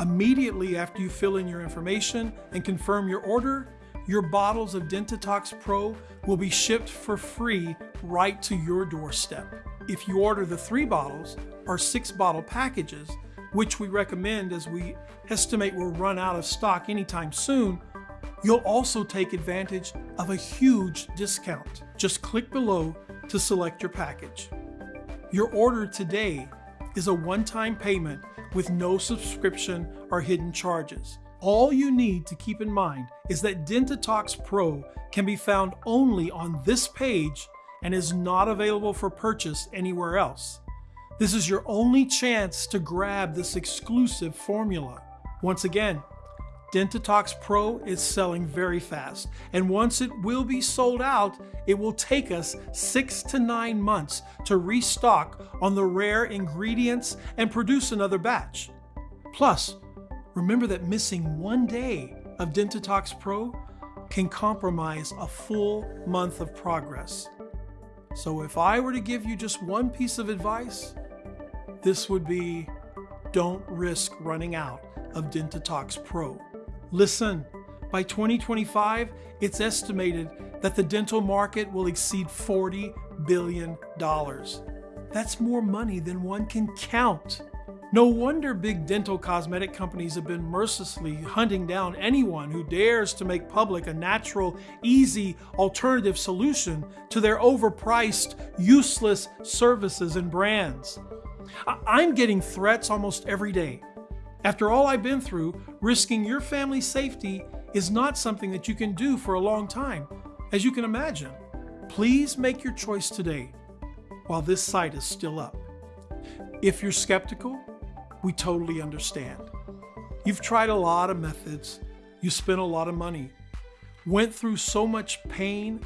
Immediately after you fill in your information and confirm your order, your bottles of Dentitox Pro will be shipped for free right to your doorstep. If you order the three bottles or six bottle packages, which we recommend as we estimate will run out of stock anytime soon, you'll also take advantage of a huge discount. Just click below to select your package. Your order today is a one-time payment with no subscription or hidden charges. All you need to keep in mind is that Dentitox Pro can be found only on this page and is not available for purchase anywhere else. This is your only chance to grab this exclusive formula. Once again, Dentitox Pro is selling very fast, and once it will be sold out, it will take us six to nine months to restock on the rare ingredients and produce another batch. Plus, remember that missing one day of Dentitox Pro can compromise a full month of progress. So if I were to give you just one piece of advice, this would be don't risk running out of Dentitox Pro. Listen, by 2025, it's estimated that the dental market will exceed $40 billion. That's more money than one can count. No wonder big dental cosmetic companies have been mercilessly hunting down anyone who dares to make public a natural, easy alternative solution to their overpriced, useless services and brands. I'm getting threats almost every day. After all I've been through, risking your family's safety is not something that you can do for a long time, as you can imagine. Please make your choice today while this site is still up. If you're skeptical, we totally understand. You've tried a lot of methods, you spent a lot of money, went through so much pain,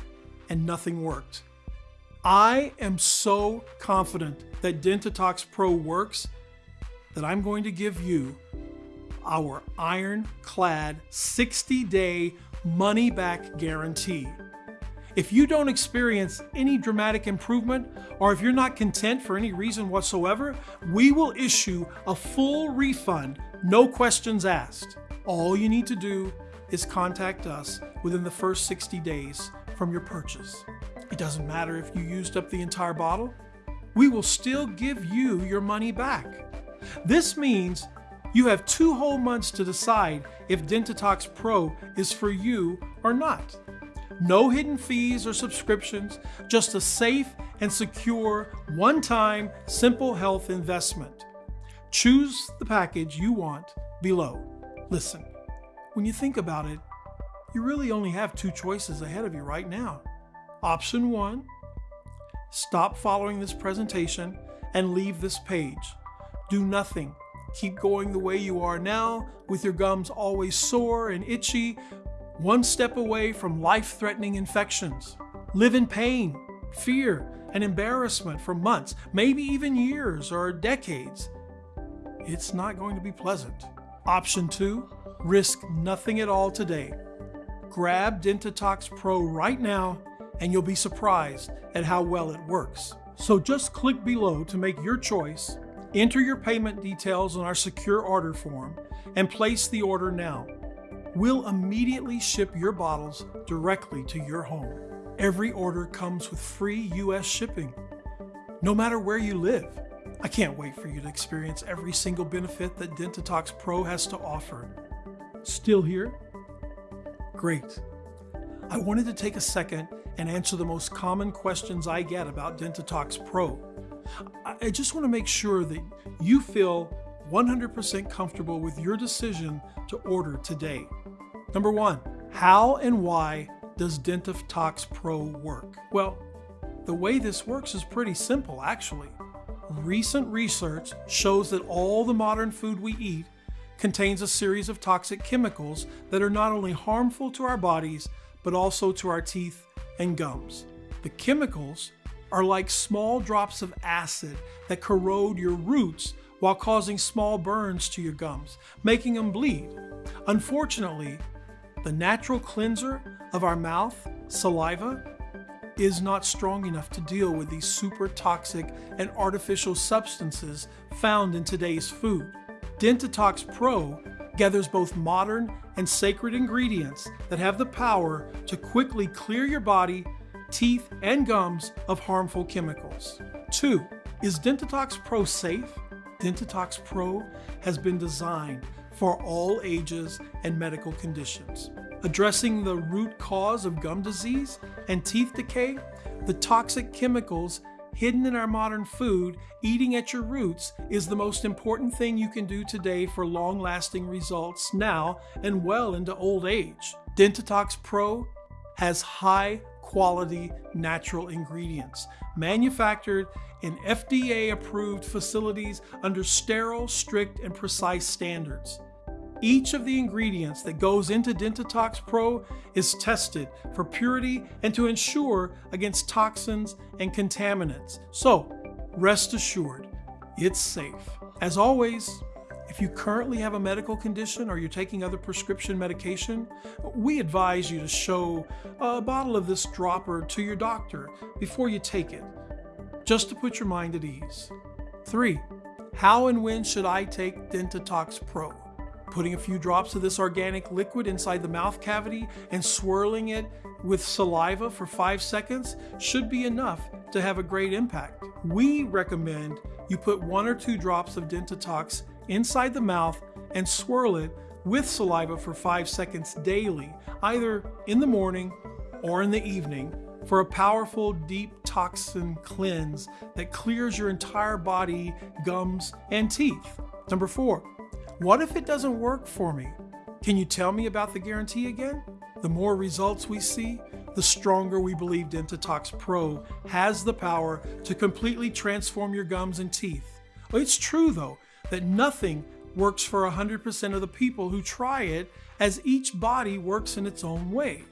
and nothing worked. I am so confident that Dentitox Pro works that I'm going to give you our ironclad 60 day money back guarantee. If you don't experience any dramatic improvement, or if you're not content for any reason whatsoever, we will issue a full refund, no questions asked. All you need to do is contact us within the first 60 days from your purchase. It doesn't matter if you used up the entire bottle, we will still give you your money back. This means you have two whole months to decide if Dentitox Pro is for you or not. No hidden fees or subscriptions, just a safe and secure, one-time, simple health investment. Choose the package you want below. Listen, when you think about it, you really only have two choices ahead of you right now. Option one, stop following this presentation and leave this page. Do nothing. Keep going the way you are now with your gums always sore and itchy one step away from life threatening infections. Live in pain, fear, and embarrassment for months, maybe even years or decades. It's not going to be pleasant. Option two, risk nothing at all today. Grab Dentitox Pro right now and you'll be surprised at how well it works. So just click below to make your choice, enter your payment details on our secure order form, and place the order now. We'll immediately ship your bottles directly to your home. Every order comes with free US shipping, no matter where you live. I can't wait for you to experience every single benefit that Dentitox Pro has to offer. Still here? Great. I wanted to take a second and answer the most common questions I get about Dentitox Pro. I just want to make sure that you feel 100% comfortable with your decision to order today. Number one, how and why does Dentitox Pro work? Well, the way this works is pretty simple actually. Recent research shows that all the modern food we eat contains a series of toxic chemicals that are not only harmful to our bodies, but also to our teeth and gums. The chemicals are like small drops of acid that corrode your roots while causing small burns to your gums, making them bleed. Unfortunately, the natural cleanser of our mouth, saliva, is not strong enough to deal with these super toxic and artificial substances found in today's food. Dentitox Pro gathers both modern and sacred ingredients that have the power to quickly clear your body, teeth, and gums of harmful chemicals. 2. Is Dentitox Pro safe? Dentitox Pro has been designed for all ages and medical conditions. Addressing the root cause of gum disease and teeth decay, the toxic chemicals hidden in our modern food, eating at your roots is the most important thing you can do today for long lasting results now and well into old age. Dentitox Pro has high quality natural ingredients manufactured in FDA approved facilities under sterile, strict, and precise standards. Each of the ingredients that goes into Dentitox Pro is tested for purity and to ensure against toxins and contaminants. So, rest assured, it's safe. As always, if you currently have a medical condition or you're taking other prescription medication, we advise you to show a bottle of this dropper to your doctor before you take it, just to put your mind at ease. 3. How and when should I take Dentitox Pro? Putting a few drops of this organic liquid inside the mouth cavity and swirling it with saliva for 5 seconds should be enough to have a great impact. We recommend you put one or two drops of Dentitox inside the mouth and swirl it with saliva for 5 seconds daily, either in the morning or in the evening for a powerful deep toxin cleanse that clears your entire body, gums, and teeth. Number 4. What if it doesn't work for me? Can you tell me about the guarantee again? The more results we see, the stronger we believe Dentitox Pro has the power to completely transform your gums and teeth. It's true though that nothing works for 100% of the people who try it as each body works in its own way.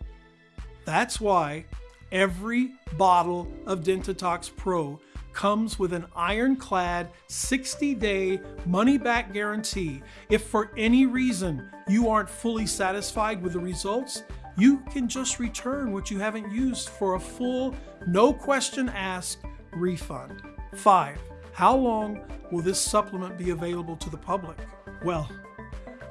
That's why every bottle of Dentitox Pro comes with an ironclad 60 day money back guarantee. If for any reason you aren't fully satisfied with the results, you can just return what you haven't used for a full, no question asked refund. 5. How long will this supplement be available to the public? Well,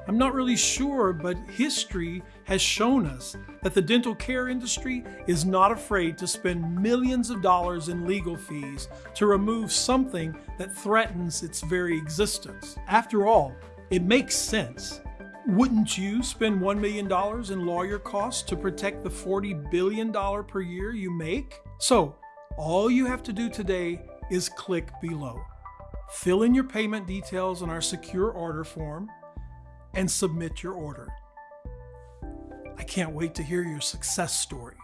I'm not really sure, but history has shown us that the dental care industry is not afraid to spend millions of dollars in legal fees to remove something that threatens its very existence. After all, it makes sense. Wouldn't you spend $1 million in lawyer costs to protect the $40 billion per year you make? So, all you have to do today is click below. Fill in your payment details on our secure order form and submit your order. I can't wait to hear your success story.